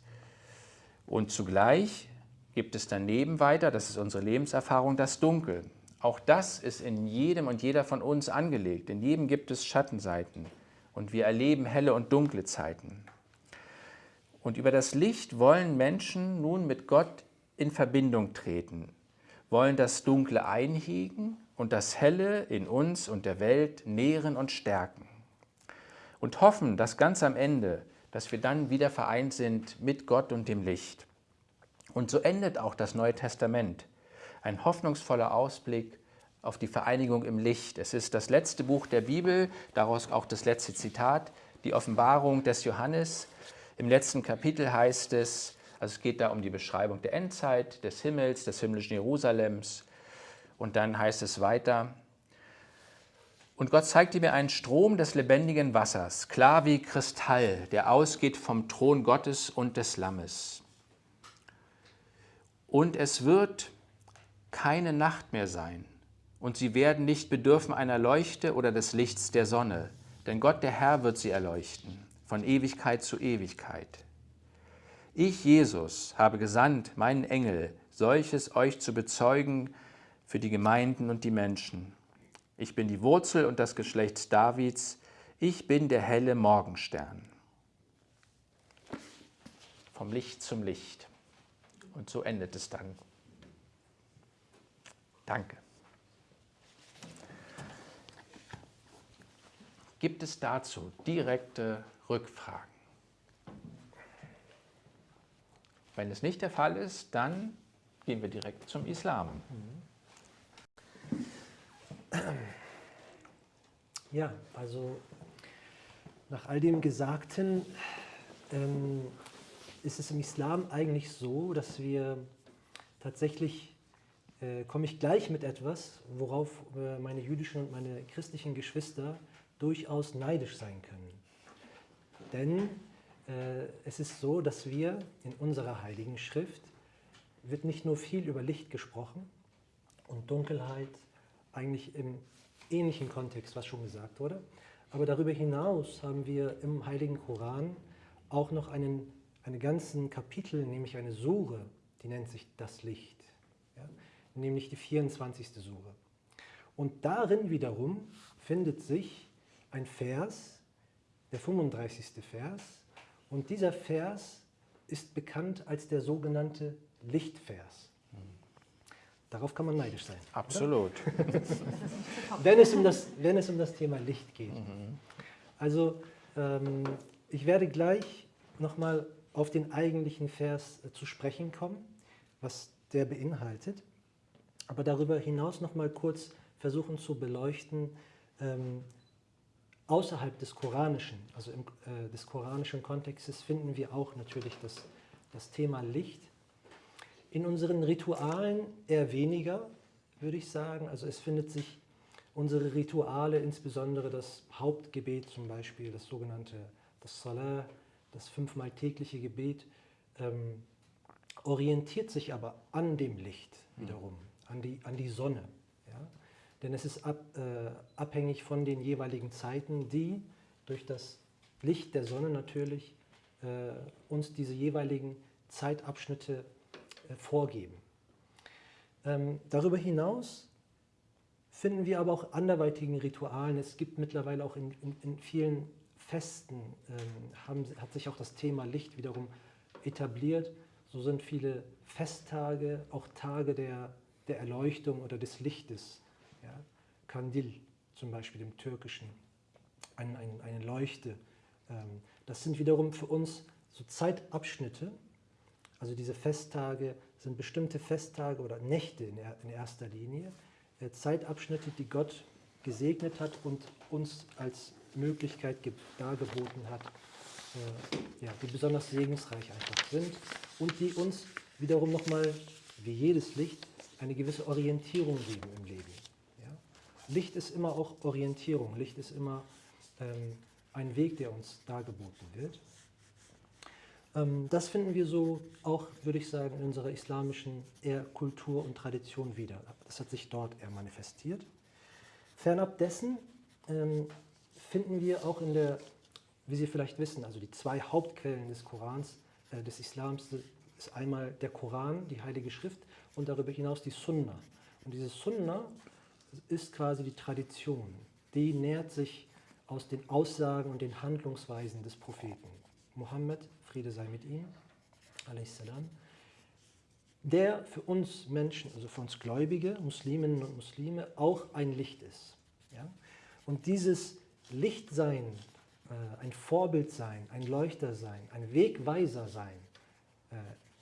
Speaker 1: Und zugleich gibt es daneben weiter, das ist unsere Lebenserfahrung, das Dunkel. Auch das ist in jedem und jeder von uns angelegt. In jedem gibt es Schattenseiten. Und wir erleben helle und dunkle Zeiten. Und über das Licht wollen Menschen nun mit Gott in Verbindung treten, wollen das Dunkle einhegen und das Helle in uns und der Welt nähren und stärken. Und hoffen, dass ganz am Ende, dass wir dann wieder vereint sind mit Gott und dem Licht. Und so endet auch das Neue Testament. Ein hoffnungsvoller Ausblick auf die Vereinigung im Licht. Es ist das letzte Buch der Bibel, daraus auch das letzte Zitat, die Offenbarung des Johannes, im letzten Kapitel heißt es, also es geht da um die Beschreibung der Endzeit, des Himmels, des himmlischen Jerusalems. Und dann heißt es weiter, und Gott zeigte mir einen Strom des lebendigen Wassers, klar wie Kristall, der ausgeht vom Thron Gottes und des Lammes. Und es wird keine Nacht mehr sein, und sie werden nicht bedürfen einer Leuchte oder des Lichts der Sonne, denn Gott der Herr wird sie erleuchten von Ewigkeit zu Ewigkeit. Ich, Jesus, habe gesandt, meinen Engel, solches euch zu bezeugen für die Gemeinden und die Menschen. Ich bin die Wurzel und das Geschlecht Davids, ich bin der helle Morgenstern. Vom Licht zum Licht. Und so endet es dann. Danke. Gibt es dazu direkte Rückfragen. Wenn es nicht der Fall ist, dann gehen wir direkt zum Islam.
Speaker 3: Ja, also nach all dem Gesagten ähm, ist es im Islam eigentlich so, dass wir tatsächlich, äh, komme ich gleich mit etwas, worauf äh, meine jüdischen und meine christlichen Geschwister durchaus neidisch sein können. Denn es ist so, dass wir in unserer Heiligen Schrift wird nicht nur viel über Licht gesprochen und Dunkelheit, eigentlich im ähnlichen Kontext, was schon gesagt wurde, aber darüber hinaus haben wir im Heiligen Koran auch noch einen, einen ganzen Kapitel, nämlich eine Sure, die nennt sich das Licht, ja? nämlich die 24. Sure. Und darin wiederum findet sich ein Vers, der 35. Vers. Und dieser Vers ist bekannt als der sogenannte Lichtvers. Darauf kann man neidisch sein.
Speaker 1: Absolut.
Speaker 3: wenn, es um das, wenn es um das Thema Licht geht. Mhm. Also ähm, ich werde gleich nochmal auf den eigentlichen Vers äh, zu sprechen kommen, was der beinhaltet. Aber darüber hinaus nochmal kurz versuchen zu beleuchten, ähm, außerhalb des Koranischen, also im, äh, des koranischen Kontextes, finden wir auch natürlich das, das Thema Licht. In unseren Ritualen eher weniger, würde ich sagen. Also es findet sich unsere Rituale, insbesondere das Hauptgebet zum Beispiel, das sogenannte das Salah, das fünfmal tägliche Gebet, ähm, orientiert sich aber an dem Licht wiederum, an die, an die Sonne denn es ist ab, äh, abhängig von den jeweiligen Zeiten, die durch das Licht der Sonne natürlich äh, uns diese jeweiligen Zeitabschnitte äh, vorgeben. Ähm, darüber hinaus finden wir aber auch anderweitigen Ritualen. Es gibt mittlerweile auch in, in, in vielen Festen, ähm, haben, hat sich auch das Thema Licht wiederum etabliert. So sind viele Festtage, auch Tage der, der Erleuchtung oder des Lichtes ja, Kandil zum Beispiel im Türkischen, ein, ein, eine Leuchte. Ähm, das sind wiederum für uns so Zeitabschnitte, Also diese Festtage sind bestimmte Festtage oder Nächte in, in erster Linie, äh, Zeitabschnitte, die Gott gesegnet hat und uns als Möglichkeit dargeboten hat, äh, ja, die besonders segensreich einfach sind und die uns wiederum nochmal, wie jedes Licht, eine gewisse Orientierung geben im Leben. Licht ist immer auch Orientierung, Licht ist immer ähm, ein Weg, der uns dargeboten wird. Ähm, das finden wir so auch, würde ich sagen, in unserer islamischen eher Kultur und Tradition wieder. Das hat sich dort eher manifestiert. Fernab dessen ähm, finden wir auch in der, wie Sie vielleicht wissen, also die zwei Hauptquellen des Korans, äh, des Islams, ist einmal der Koran, die Heilige Schrift, und darüber hinaus die Sunna. Und diese Sunna ist quasi die Tradition. Die nährt sich aus den Aussagen und den Handlungsweisen des Propheten. Mohammed, Friede sei mit ihm, salam, der für uns Menschen, also für uns Gläubige, Musliminnen und Muslime, auch ein Licht ist. Ja? Und dieses Lichtsein, äh, ein Vorbild sein, ein Leuchter sein, ein Wegweiser sein äh,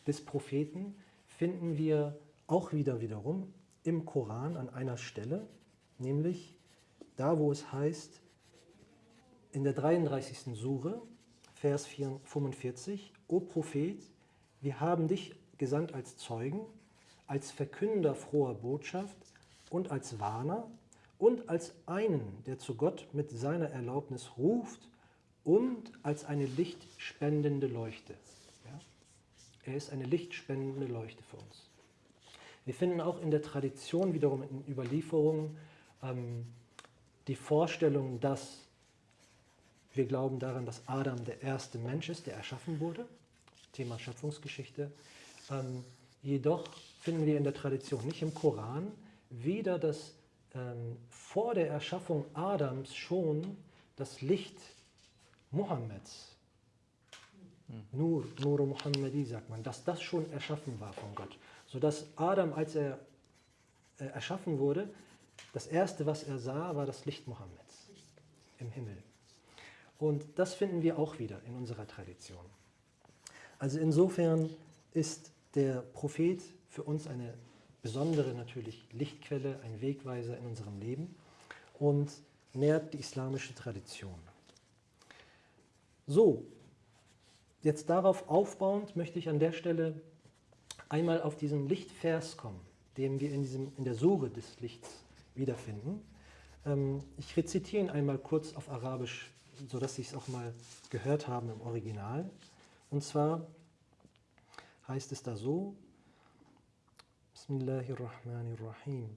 Speaker 3: des Propheten, finden wir auch wieder wiederum im Koran an einer Stelle, nämlich da, wo es heißt, in der 33. Sure, Vers 45, O Prophet, wir haben dich gesandt als Zeugen, als Verkünder froher Botschaft und als Warner und als einen, der zu Gott mit seiner Erlaubnis ruft und als eine lichtspendende Leuchte. Ja? Er ist eine lichtspendende Leuchte für uns. Wir finden auch in der Tradition wiederum in Überlieferungen ähm, die Vorstellung, dass wir glauben daran, dass Adam der erste Mensch ist, der erschaffen wurde. Thema Schöpfungsgeschichte. Ähm, jedoch finden wir in der Tradition, nicht im Koran, weder das ähm, vor der Erschaffung Adams schon das Licht Mohammeds, hm. Nur, Nur Muhammadi sagt man, dass das schon erschaffen war von Gott. Sodass Adam, als er äh, erschaffen wurde, das Erste, was er sah, war das Licht Mohammeds im Himmel. Und das finden wir auch wieder in unserer Tradition. Also insofern ist der Prophet für uns eine besondere natürlich Lichtquelle, ein Wegweiser in unserem Leben und nährt die islamische Tradition. So, jetzt darauf aufbauend möchte ich an der Stelle einmal auf diesen Lichtvers kommen, den wir in, diesem, in der Sure des Lichts wiederfinden. Ähm, ich rezitiere ihn einmal kurz auf Arabisch sodass Sie es auch mal gehört haben im Original. Und zwar heißt es da so, Bismillahirrahmanirrahim.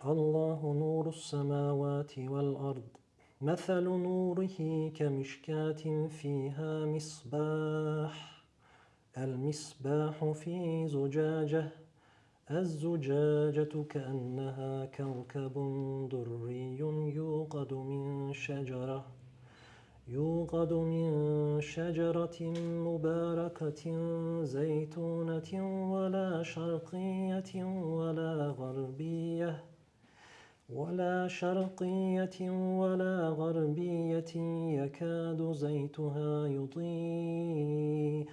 Speaker 3: Allahu nuru samawati wal ard. مثل نوره كمشكاة فيها مصباح المصباح في زجاجة الزجاجة كأنها كوكب دري يوقد من شجرة. يوقد من شجرة مباركة زيتونة ولا شرقية ولا غربية. ولا شرقية ولا غربية يكاد زيتها يضيء.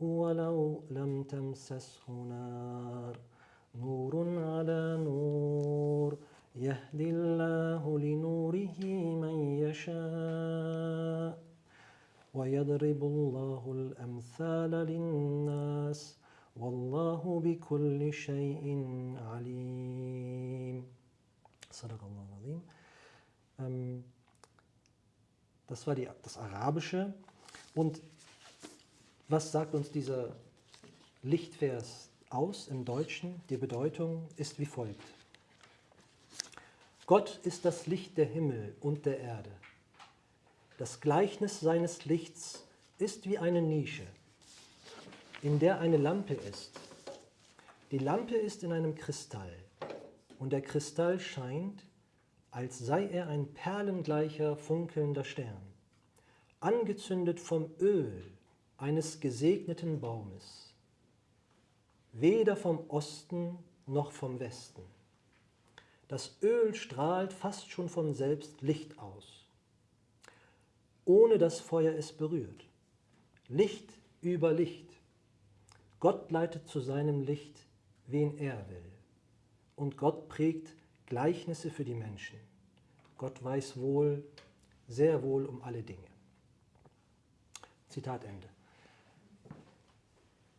Speaker 3: ولو لم تمسسه نار. نور على نور. يهدي الله لنوره من يشاء. ويضرب الله الأمثال للناس. والله بكل شيء عليم. صدق الله العظيم Das war die, das Arabische. Und was sagt uns dieser Lichtvers aus im Deutschen? Die Bedeutung ist wie folgt. Gott ist das Licht der Himmel und der Erde. Das Gleichnis seines Lichts ist wie eine Nische, in der eine Lampe ist. Die Lampe ist in einem Kristall und der Kristall scheint, als sei er ein perlengleicher funkelnder Stern, angezündet vom Öl eines gesegneten Baumes, weder vom Osten noch vom Westen. Das Öl strahlt fast schon von selbst Licht aus, ohne dass Feuer es berührt. Licht über Licht. Gott leitet zu seinem Licht, wen er will. Und Gott prägt Gleichnisse für die Menschen. Gott weiß wohl, sehr wohl um alle Dinge. Zitat Ende.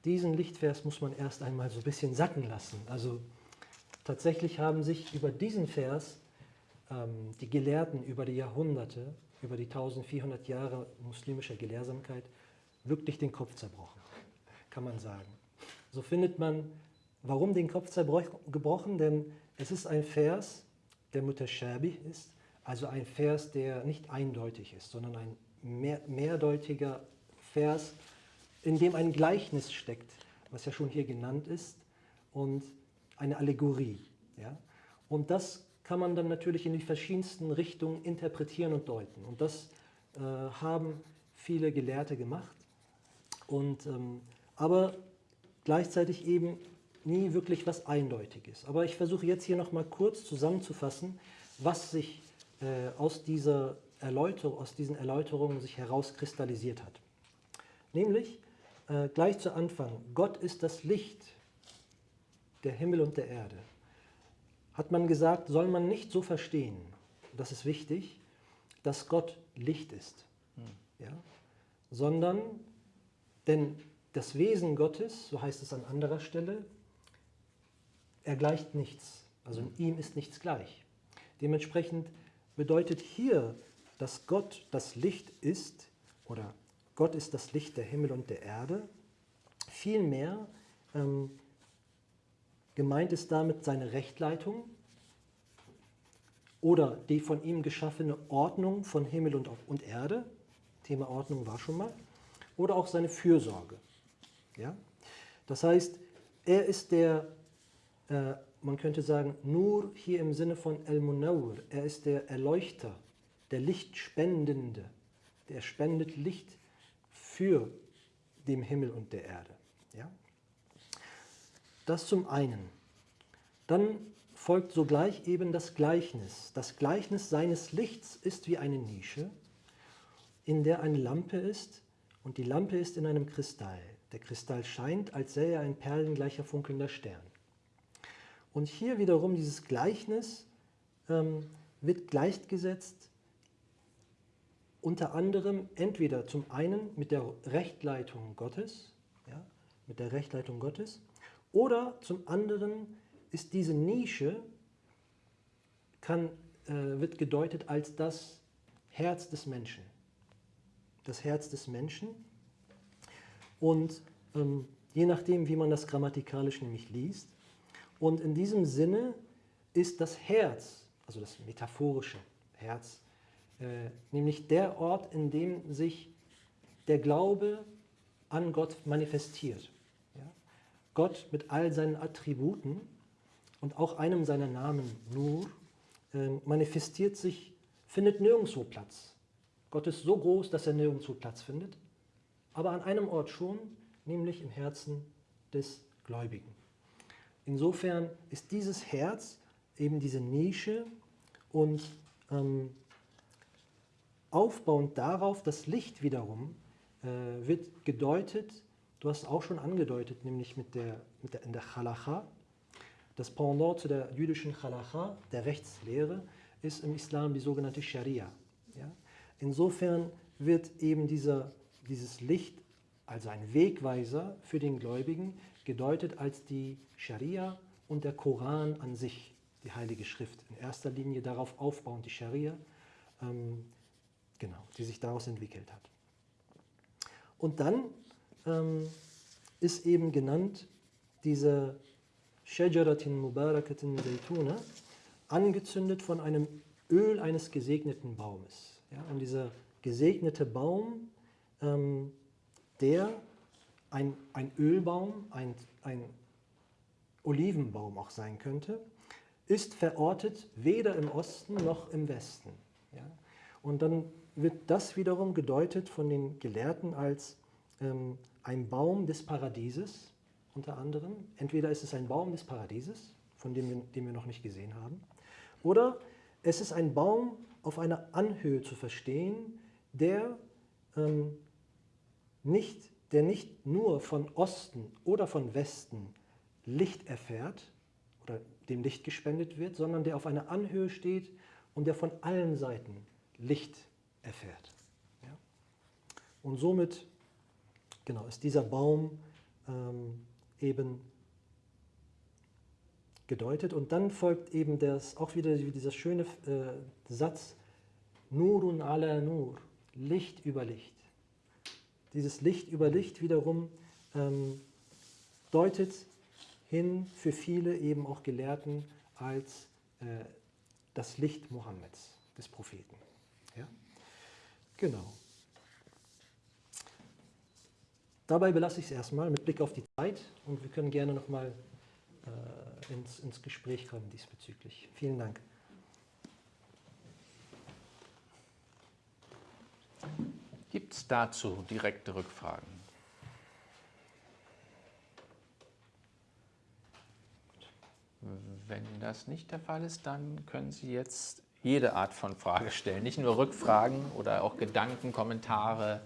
Speaker 3: Diesen Lichtvers muss man erst einmal so ein bisschen sacken lassen. Also tatsächlich haben sich über diesen Vers ähm, die Gelehrten über die Jahrhunderte, über die 1400 Jahre muslimischer Gelehrsamkeit wirklich den Kopf zerbrochen, kann man sagen. So findet man, warum den Kopf zerbrochen? Denn es ist ein Vers, der mutashabih ist, also ein Vers, der nicht eindeutig ist, sondern ein mehr, mehrdeutiger Vers, in dem ein Gleichnis steckt, was ja schon hier genannt ist, und eine Allegorie. Ja? Und das kann man dann natürlich in die verschiedensten Richtungen interpretieren und deuten. Und das äh, haben viele Gelehrte gemacht. Und, ähm, aber gleichzeitig eben nie wirklich was Eindeutiges. Aber ich versuche jetzt hier nochmal kurz zusammenzufassen, was sich äh, aus, dieser Erläuterung, aus diesen Erläuterungen sich herauskristallisiert hat. Nämlich äh, gleich zu Anfang, Gott ist das Licht der Himmel und der Erde. Hat man gesagt, soll man nicht so verstehen, das ist wichtig, dass Gott Licht ist, hm. ja? sondern, denn das Wesen Gottes, so heißt es an anderer Stelle, er gleicht nichts. Also in ihm ist nichts gleich. Dementsprechend bedeutet hier, dass Gott das Licht ist, oder Gott ist das Licht der Himmel und der Erde, vielmehr ähm, gemeint ist damit seine Rechtleitung oder die von ihm geschaffene Ordnung von Himmel und, und Erde, Thema Ordnung war schon mal, oder auch seine Fürsorge. Ja? Das heißt, er ist der äh, man könnte sagen, nur hier im Sinne von El-Munawr, er ist der Erleuchter, der Lichtspendende, der spendet Licht für den Himmel und der Erde. Ja? Das zum einen. Dann folgt sogleich eben das Gleichnis. Das Gleichnis seines Lichts ist wie eine Nische, in der eine Lampe ist und die Lampe ist in einem Kristall. Der Kristall scheint, als sähe er ein perlengleicher funkelnder Stern. Und hier wiederum dieses Gleichnis ähm, wird gleichgesetzt unter anderem entweder zum einen mit der Rechtleitung Gottes, ja, mit der Rechtleitung Gottes, oder zum anderen ist diese Nische, kann, äh, wird gedeutet als das Herz des Menschen. Das Herz des Menschen. Und ähm, je nachdem, wie man das grammatikalisch nämlich liest, und in diesem Sinne ist das Herz, also das metaphorische Herz, äh, nämlich der Ort, in dem sich der Glaube an Gott manifestiert. Ja? Gott mit all seinen Attributen und auch einem seiner Namen, Nur, äh, manifestiert sich, findet nirgendwo Platz. Gott ist so groß, dass er nirgendwo Platz findet, aber an einem Ort schon, nämlich im Herzen des Gläubigen. Insofern ist dieses Herz eben diese Nische und ähm, aufbauend darauf das Licht wiederum äh, wird gedeutet, du hast es auch schon angedeutet, nämlich mit der, mit der, in der Chalacha. Das Pendant zu der jüdischen Chalacha, der Rechtslehre, ist im Islam die sogenannte Scharia. Ja? Insofern wird eben dieser, dieses Licht, also ein Wegweiser für den Gläubigen, gedeutet als die Scharia und der Koran an sich, die Heilige Schrift. In erster Linie darauf aufbauend die Scharia, ähm, genau, die sich daraus entwickelt hat. Und dann ähm, ist eben genannt diese Shajaratin Mubarakatin Zaytuna, angezündet von einem Öl eines gesegneten Baumes. Ja, und dieser gesegnete Baum, ähm, der ein, ein Ölbaum, ein, ein Olivenbaum auch sein könnte, ist verortet weder im Osten noch im Westen. Ja? Und dann wird das wiederum gedeutet von den Gelehrten als ähm, ein Baum des Paradieses, unter anderem. Entweder ist es ein Baum des Paradieses, von dem wir, den wir noch nicht gesehen haben, oder es ist ein Baum auf einer Anhöhe zu verstehen, der ähm, nicht der nicht nur von Osten oder von Westen Licht erfährt oder dem Licht gespendet wird, sondern der auf einer Anhöhe steht und der von allen Seiten Licht erfährt. Ja? Und somit genau, ist dieser Baum ähm, eben gedeutet. Und dann folgt eben das, auch wieder dieser schöne äh, Satz, Nurun ala Nur, Licht über Licht. Dieses Licht über Licht wiederum ähm, deutet hin für viele eben auch Gelehrten als äh, das Licht Mohammeds, des Propheten. Ja? Genau. Dabei belasse ich es erstmal mit Blick auf die Zeit und wir können gerne nochmal äh, ins, ins Gespräch kommen diesbezüglich. Vielen Dank.
Speaker 1: Gibt es dazu direkte Rückfragen? Wenn das nicht der Fall ist, dann können Sie jetzt jede Art von Frage stellen, nicht nur Rückfragen oder auch Gedanken, Kommentare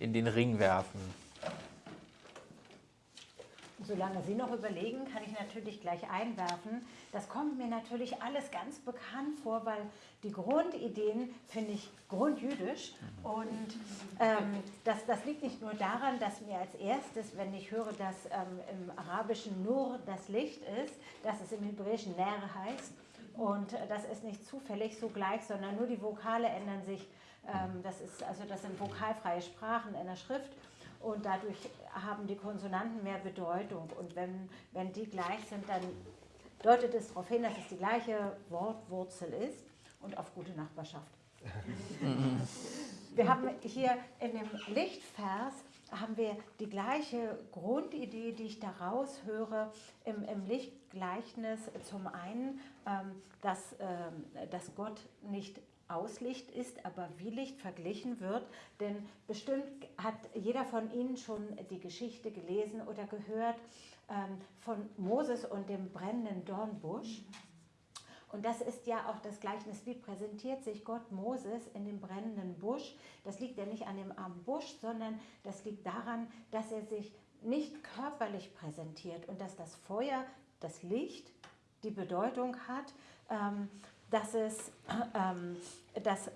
Speaker 1: in den Ring werfen.
Speaker 2: Solange Sie noch überlegen, kann ich natürlich gleich einwerfen. Das kommt mir natürlich alles ganz bekannt vor, weil die Grundideen finde ich grundjüdisch. Und ähm, das, das liegt nicht nur daran, dass mir als erstes, wenn ich höre, dass ähm, im Arabischen nur das Licht ist, dass es im Hebräischen Ner heißt. Und äh, das ist nicht zufällig so gleich, sondern nur die Vokale ändern sich. Ähm, das, ist, also das sind vokalfreie Sprachen in der Schrift und dadurch haben die Konsonanten mehr Bedeutung. Und wenn, wenn die gleich sind, dann deutet es darauf hin, dass es die gleiche Wortwurzel ist und auf gute Nachbarschaft. wir haben hier in dem Lichtvers haben wir die gleiche Grundidee, die ich daraus höre im, im Lichtgleichnis. Zum einen, dass, ähm, dass Gott nicht Auslicht ist, aber wie Licht verglichen wird. Denn bestimmt hat jeder von Ihnen schon die Geschichte gelesen oder gehört ähm, von Moses und dem brennenden Dornbusch. Und das ist ja auch das Gleichnis, wie präsentiert sich Gott Moses in dem brennenden Busch. Das liegt ja nicht an dem armen Busch, sondern das liegt daran, dass er sich nicht körperlich präsentiert und dass das Feuer, das Licht, die Bedeutung hat, ähm, dass, es, ähm, dass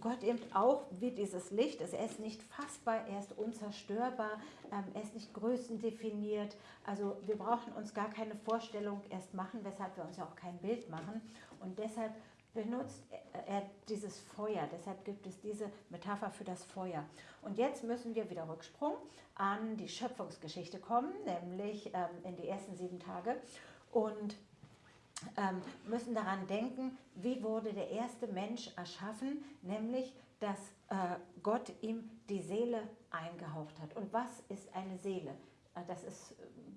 Speaker 2: Gott eben auch wie dieses Licht ist. Er ist nicht fassbar, er ist unzerstörbar, ähm, er ist nicht größendefiniert. Also wir brauchen uns gar keine Vorstellung erst machen, weshalb wir uns ja auch kein Bild machen. Und deshalb benutzt er dieses Feuer. Deshalb gibt es diese Metapher für das Feuer. Und jetzt müssen wir wieder Rücksprung an die Schöpfungsgeschichte kommen, nämlich in die ersten sieben Tage. Und ähm, müssen daran denken, wie wurde der erste Mensch erschaffen, nämlich dass äh, Gott ihm die Seele eingehaucht hat. Und was ist eine Seele? Äh, das ist äh,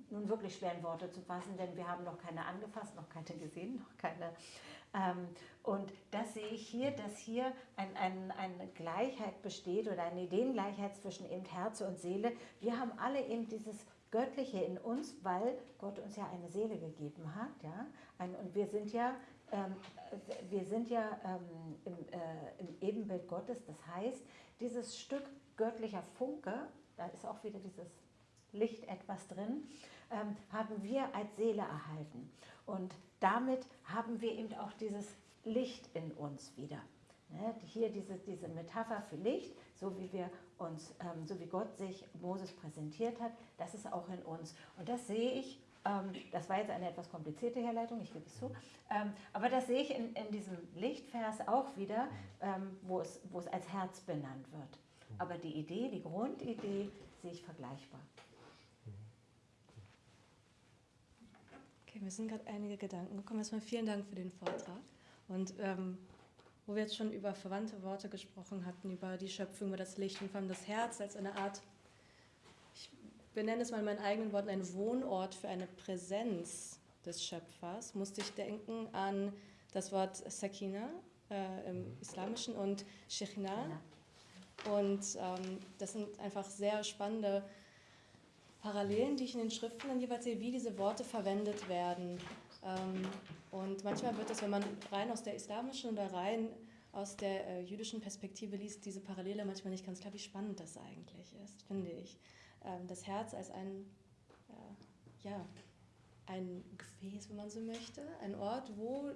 Speaker 2: nun wirklich schwer in Worte zu fassen, denn wir haben noch keine angefasst, noch keine gesehen, noch keine. Ähm, und das sehe ich hier, dass hier ein, ein, eine Gleichheit besteht oder eine Ideengleichheit zwischen eben Herz und Seele. Wir haben alle eben dieses Göttliche in uns, weil Gott uns ja eine Seele gegeben hat. Ja? Ein, und wir sind ja, ähm, wir sind ja ähm, im, äh, im Ebenbild Gottes. Das heißt, dieses Stück göttlicher Funke, da ist auch wieder dieses Licht etwas drin, ähm, haben wir als Seele erhalten. Und damit haben wir eben auch dieses Licht in uns wieder. Ne? Hier diese, diese Metapher für Licht, so wie wir uns, ähm, so wie Gott sich Moses präsentiert hat, das ist auch in uns. Und das sehe ich, ähm, das war jetzt eine etwas komplizierte Herleitung, ich gebe es zu, ähm, aber das sehe ich in, in diesem Lichtvers auch wieder, ähm, wo, es, wo es als Herz benannt wird. Aber die Idee, die Grundidee sehe ich vergleichbar.
Speaker 5: Okay, mir sind gerade einige Gedanken gekommen. Erstmal vielen Dank für den Vortrag. Und ähm, wo wir jetzt schon über verwandte Worte gesprochen hatten, über die Schöpfung, über das Licht und vor allem das Herz als eine Art, ich benenne es mal in meinen eigenen Worten, ein Wohnort für eine Präsenz des Schöpfers, musste ich denken an das Wort Sakina äh, im mhm. Islamischen und Shechina. Und ähm, das sind einfach sehr spannende Parallelen, die ich in den Schriften dann jeweils sehe, wie diese Worte verwendet werden. Ähm, und manchmal wird es, wenn man rein aus der islamischen oder rein aus der äh, jüdischen Perspektive liest, diese Parallele manchmal nicht ganz klar, wie spannend das eigentlich ist, finde ich. Ähm, das Herz als ein, äh, ja, ein Gefäß, wenn man so möchte, ein Ort, wo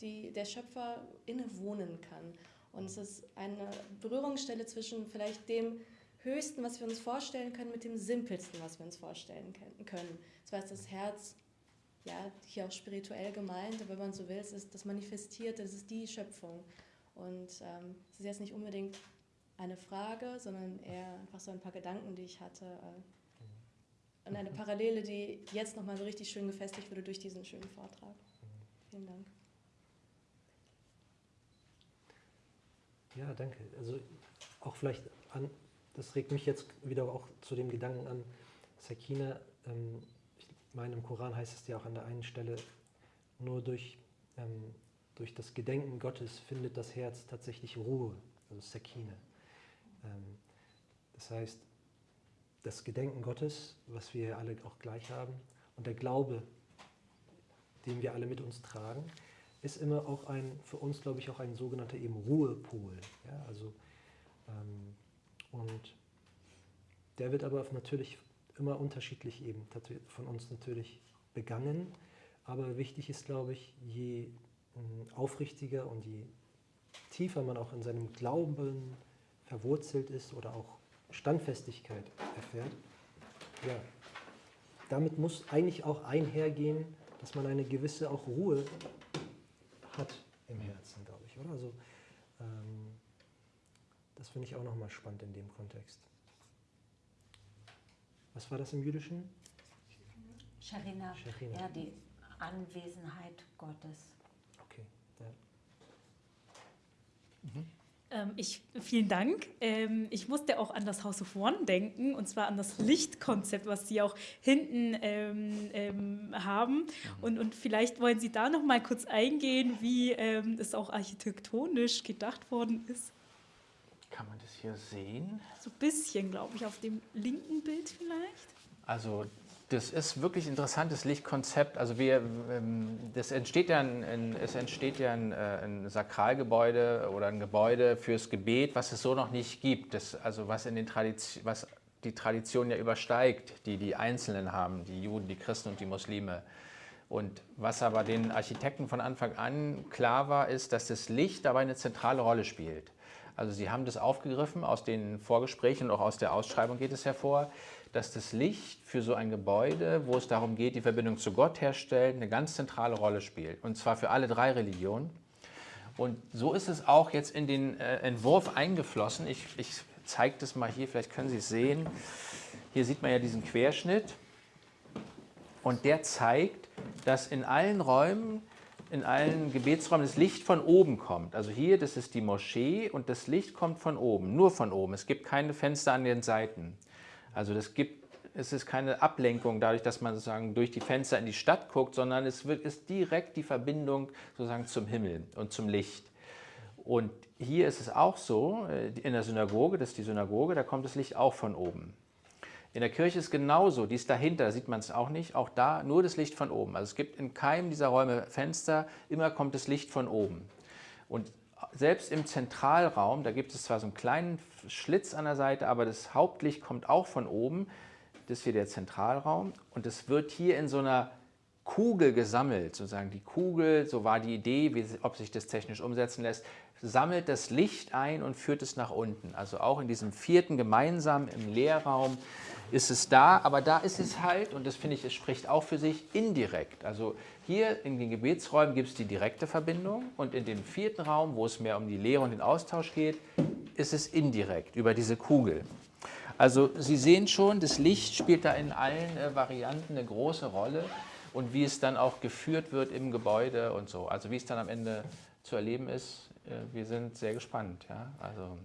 Speaker 5: die, der Schöpfer innewohnen kann. Und es ist eine Berührungsstelle zwischen vielleicht dem Höchsten, was wir uns vorstellen können, mit dem Simpelsten, was wir uns vorstellen können. Zwar ist das Herz ja, hier auch spirituell gemeint, wenn man so will, es ist das Manifestierte, es ist die Schöpfung. Und ähm, es ist jetzt nicht unbedingt eine Frage, sondern eher einfach so ein paar Gedanken, die ich hatte. Äh, und eine Parallele, die jetzt nochmal so richtig schön gefestigt wurde durch diesen schönen Vortrag. Vielen Dank.
Speaker 3: Ja, danke. Also auch vielleicht an, das regt mich jetzt wieder auch zu dem Gedanken an, Sakina, ähm, meine, im Koran heißt es ja auch an der einen Stelle, nur durch, ähm, durch das Gedenken Gottes findet das Herz tatsächlich Ruhe, also Sakina. Ähm, das heißt, das Gedenken Gottes, was wir alle auch gleich haben, und der Glaube, den wir alle mit uns tragen, ist immer auch ein, für uns glaube ich auch ein sogenannter eben Ruhepol. Ja, also, ähm, und der wird aber natürlich immer unterschiedlich eben von uns natürlich begangen. Aber wichtig ist, glaube ich, je ähm, aufrichtiger und je tiefer man auch in seinem Glauben verwurzelt ist oder auch Standfestigkeit erfährt, ja, damit muss eigentlich auch einhergehen, dass man eine gewisse auch Ruhe hat im Herzen, glaube ich, oder? Also, ähm, das finde ich auch nochmal spannend in dem Kontext. Was war das im Jüdischen?
Speaker 2: Sharina,
Speaker 3: Sharina.
Speaker 2: ja, die Anwesenheit Gottes.
Speaker 3: Okay, ja.
Speaker 6: Mhm. Ähm, ich, vielen Dank. Ähm, ich musste auch an das House of One denken, und zwar an das Lichtkonzept, was Sie auch hinten ähm, ähm haben. Mhm. Und, und vielleicht wollen Sie da noch mal kurz eingehen, wie ähm, es auch architektonisch gedacht worden ist.
Speaker 1: Kann man das hier sehen?
Speaker 6: So ein bisschen, glaube ich, auf dem linken Bild vielleicht.
Speaker 1: Also das ist wirklich interessantes Lichtkonzept. Also wir, ähm, das entsteht ja ein, es entsteht ja ein, äh, ein, Sakralgebäude oder ein Gebäude fürs Gebet, was es so noch nicht gibt. Das, also was, in den Tradition, was die Tradition ja übersteigt, die die Einzelnen haben, die Juden, die Christen und die Muslime. Und was aber den Architekten von Anfang an klar war, ist, dass das Licht dabei eine zentrale Rolle spielt. Also Sie haben das aufgegriffen, aus den Vorgesprächen und auch aus der Ausschreibung geht es hervor dass das Licht für so ein Gebäude, wo es darum geht, die Verbindung zu Gott herstellen, eine ganz zentrale Rolle spielt. Und zwar für alle drei Religionen. Und so ist es auch jetzt in den äh, Entwurf eingeflossen. Ich, ich zeige das mal hier, vielleicht können Sie es sehen. Hier sieht man ja diesen Querschnitt. Und der zeigt, dass in allen Räumen, in allen Gebetsräumen das Licht von oben kommt. Also hier, das ist die Moschee und das Licht kommt von oben, nur von oben. Es gibt keine Fenster an den Seiten. Also das gibt, es ist keine Ablenkung dadurch, dass man sozusagen durch die Fenster in die Stadt guckt, sondern es wird, ist direkt die Verbindung sozusagen zum Himmel und zum Licht. Und hier ist es auch so, äh, in der Synagoge, das ist die Synagoge, da kommt das Licht auch von oben. In der Kirche ist genauso, die ist dahinter, sieht man es auch nicht, auch da nur das Licht von oben. Also es gibt in keinem dieser Räume Fenster, immer kommt das Licht von oben. Und selbst im Zentralraum, da gibt es zwar so einen kleinen Schlitz an der Seite, aber das Hauptlicht kommt auch von oben. Das ist hier der Zentralraum und es wird hier in so einer Kugel gesammelt, sozusagen die Kugel, so war die Idee, wie, ob sich das technisch umsetzen lässt, sammelt das Licht ein und führt es nach unten. Also auch in diesem vierten gemeinsam im Leerraum ist es da, aber da ist es halt, und das finde ich, es spricht auch für sich, indirekt. Also hier in den Gebetsräumen gibt es die direkte Verbindung und in dem vierten Raum, wo es mehr um die Lehre und den Austausch geht, ist es indirekt über diese Kugel. Also Sie sehen schon, das Licht spielt da in allen äh, Varianten eine große Rolle und wie es dann auch geführt wird im Gebäude und so. Also wie es dann am Ende zu erleben ist, wir sind sehr gespannt. Ja? Also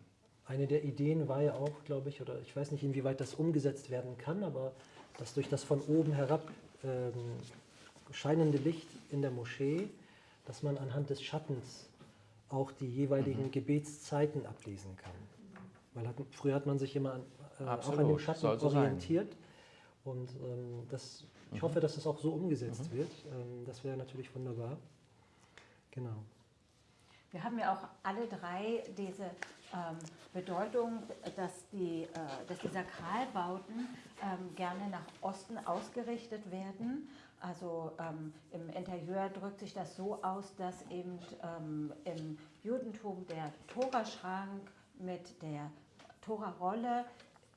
Speaker 3: eine der Ideen war ja auch, glaube ich, oder ich weiß nicht, inwieweit das umgesetzt werden kann, aber dass durch das von oben herab ähm, scheinende Licht in der Moschee, dass man anhand des Schattens auch die jeweiligen mhm. Gebetszeiten ablesen kann. Weil hat, früher hat man sich immer an, äh, auch an dem Schatten so orientiert. Sein. Und ähm, das, ich mhm. hoffe, dass das auch so umgesetzt mhm. wird. Ähm, das wäre natürlich wunderbar. Genau.
Speaker 2: Wir haben ja auch alle drei diese ähm, Bedeutung, dass die, äh, dass die Sakralbauten ähm, gerne nach Osten ausgerichtet werden. Also ähm, im Interieur drückt sich das so aus, dass eben ähm, im Judentum der Toraschrank mit der Torarolle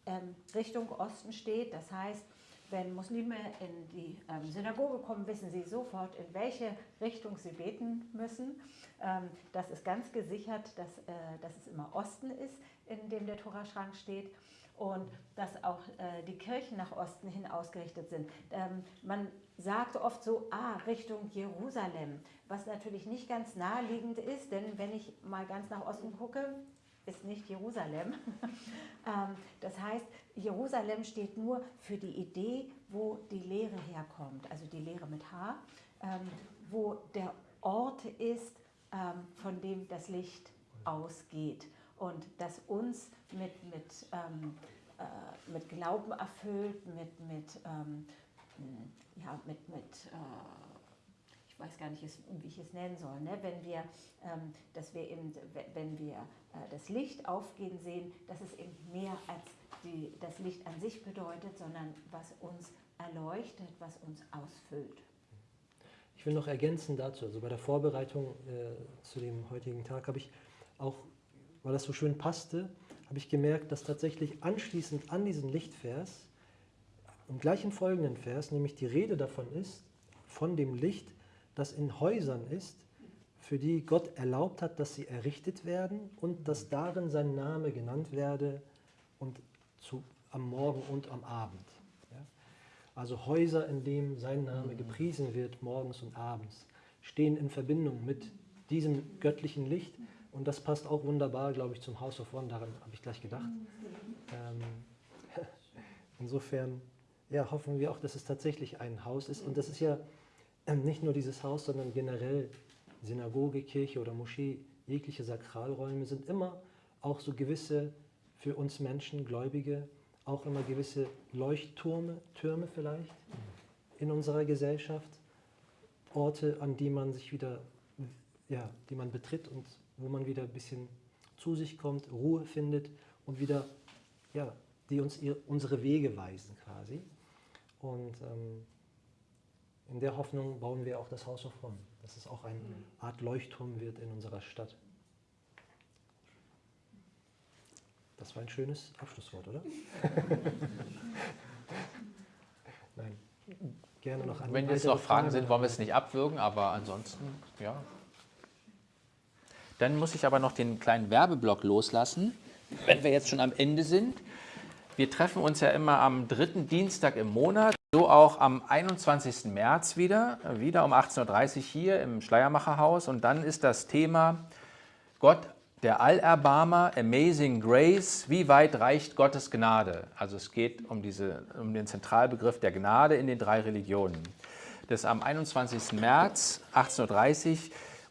Speaker 2: ähm, Richtung Osten steht. Das heißt, wenn Muslime in die ähm, Synagoge kommen, wissen sie sofort, in welche Richtung sie beten müssen. Ähm, das ist ganz gesichert, dass, äh, dass es immer Osten ist, in dem der Toraschrank steht und dass auch äh, die Kirchen nach Osten hin ausgerichtet sind. Ähm, man sagt oft so, ah, Richtung Jerusalem, was natürlich nicht ganz naheliegend ist, denn wenn ich mal ganz nach Osten gucke, ist nicht Jerusalem. Ähm, das heißt, Jerusalem steht nur für die Idee, wo die Lehre herkommt, also die Lehre mit H, ähm, wo der Ort ist, ähm, von dem das Licht ausgeht und das uns mit, mit, äh, mit Glauben erfüllt, mit, mit, ja, mit, mit ich weiß gar nicht, wie ich es nennen soll, ne? wenn wir, ähm, dass wir eben, wenn wir äh, das Licht aufgehen sehen, dass es eben mehr als die, das Licht an sich bedeutet, sondern was uns erleuchtet, was uns ausfüllt.
Speaker 3: Ich will noch ergänzen dazu, also bei der Vorbereitung äh, zu dem heutigen Tag habe ich auch, weil das so schön passte, habe ich gemerkt, dass tatsächlich anschließend an diesen Lichtvers im gleichen folgenden Vers nämlich die Rede davon ist, von dem Licht, das in Häusern ist, für die Gott erlaubt hat, dass sie errichtet werden und dass darin sein Name genannt werde und zu, am Morgen und am Abend. Ja? Also Häuser, in denen sein Name gepriesen wird, morgens und abends, stehen in Verbindung mit diesem göttlichen Licht und das passt auch wunderbar, glaube ich, zum House of One, daran habe ich gleich gedacht. Ähm, insofern ja, hoffen wir auch, dass es tatsächlich ein Haus ist und das ist ja nicht nur dieses Haus, sondern generell Synagoge, Kirche oder Moschee, jegliche Sakralräume sind immer auch so gewisse, für uns Menschen, Gläubige, auch immer gewisse Leuchttürme Türme vielleicht in unserer Gesellschaft, Orte, an die man sich wieder, ja, die man betritt und wo man wieder ein bisschen zu sich kommt, Ruhe findet und wieder, ja, die uns ihr, unsere Wege weisen quasi. Und ähm, in der Hoffnung bauen wir auch das Haus of One, dass es auch eine Art Leuchtturm wird in unserer Stadt. Das war ein schönes Abschlusswort, oder? Nein, gerne noch
Speaker 1: Wenn jetzt noch Fragen sind, wollen wir es nicht abwürgen, aber ansonsten, ja. Dann muss ich aber noch den kleinen Werbeblock loslassen, wenn wir jetzt schon am Ende sind. Wir treffen uns ja immer am dritten Dienstag im Monat. So auch am 21. März wieder, wieder um 18.30 Uhr hier im Schleiermacherhaus. Und dann ist das Thema Gott, der Allerbarmer, Amazing Grace, wie weit reicht Gottes Gnade? Also es geht um, diese, um den Zentralbegriff der Gnade in den drei Religionen. Das am 21. März 18.30 Uhr.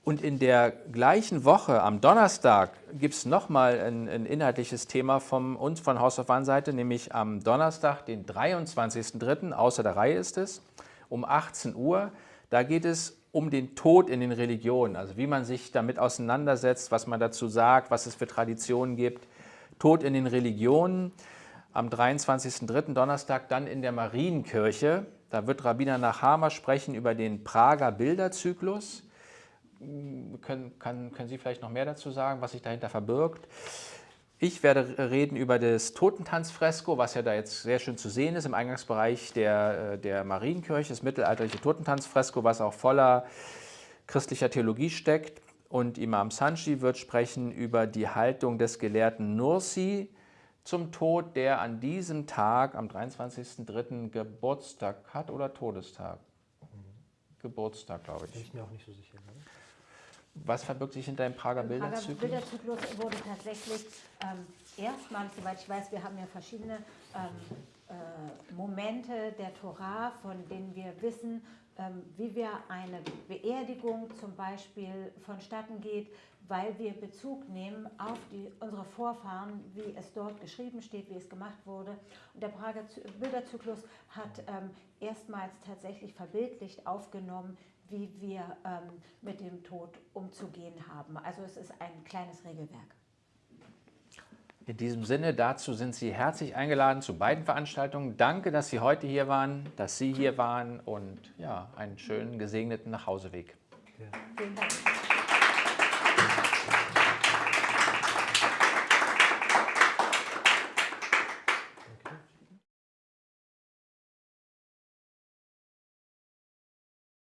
Speaker 1: Und in der gleichen Woche, am Donnerstag, gibt es nochmal ein, ein inhaltliches Thema von uns von House of One Seite, nämlich am Donnerstag, den 23.03., außer der Reihe ist es, um 18 Uhr. Da geht es um den Tod in den Religionen, also wie man sich damit auseinandersetzt, was man dazu sagt, was es für Traditionen gibt. Tod in den Religionen am 23.03. Donnerstag dann in der Marienkirche. Da wird Rabbiner Nachama sprechen über den Prager Bilderzyklus können, kann, können Sie vielleicht noch mehr dazu sagen, was sich dahinter verbirgt? Ich werde reden über das Totentanzfresko, was ja da jetzt sehr schön zu sehen ist im Eingangsbereich der, äh, der Marienkirche, das mittelalterliche Totentanzfresko, was auch voller christlicher Theologie steckt. Und Imam Sanchi wird sprechen über die Haltung des Gelehrten Nursi zum Tod, der an diesem Tag, am 23.03. Geburtstag hat oder Todestag? Geburtstag, glaube ich.
Speaker 3: Bin ich mir auch nicht so sicher. Ne?
Speaker 1: Was verbirgt sich hinter dem Prager Bilderzyklus?
Speaker 2: Prager Bilderzyklus wurde tatsächlich ähm, erstmals, soweit ich weiß, wir haben ja verschiedene ähm, äh, Momente der Torah, von denen wir wissen, ähm, wie wir eine Beerdigung zum Beispiel vonstatten geht, weil wir Bezug nehmen auf die, unsere Vorfahren, wie es dort geschrieben steht, wie es gemacht wurde. Und der Prager Bilderzyklus hat ähm, erstmals tatsächlich verbildlicht aufgenommen, wie wir ähm, mit dem Tod umzugehen haben. Also es ist ein kleines Regelwerk.
Speaker 1: In diesem Sinne, dazu sind Sie herzlich eingeladen zu beiden Veranstaltungen. Danke, dass Sie heute hier waren, dass Sie hier waren und ja, einen schönen gesegneten Nachhauseweg.
Speaker 3: Ja.
Speaker 2: Vielen Dank.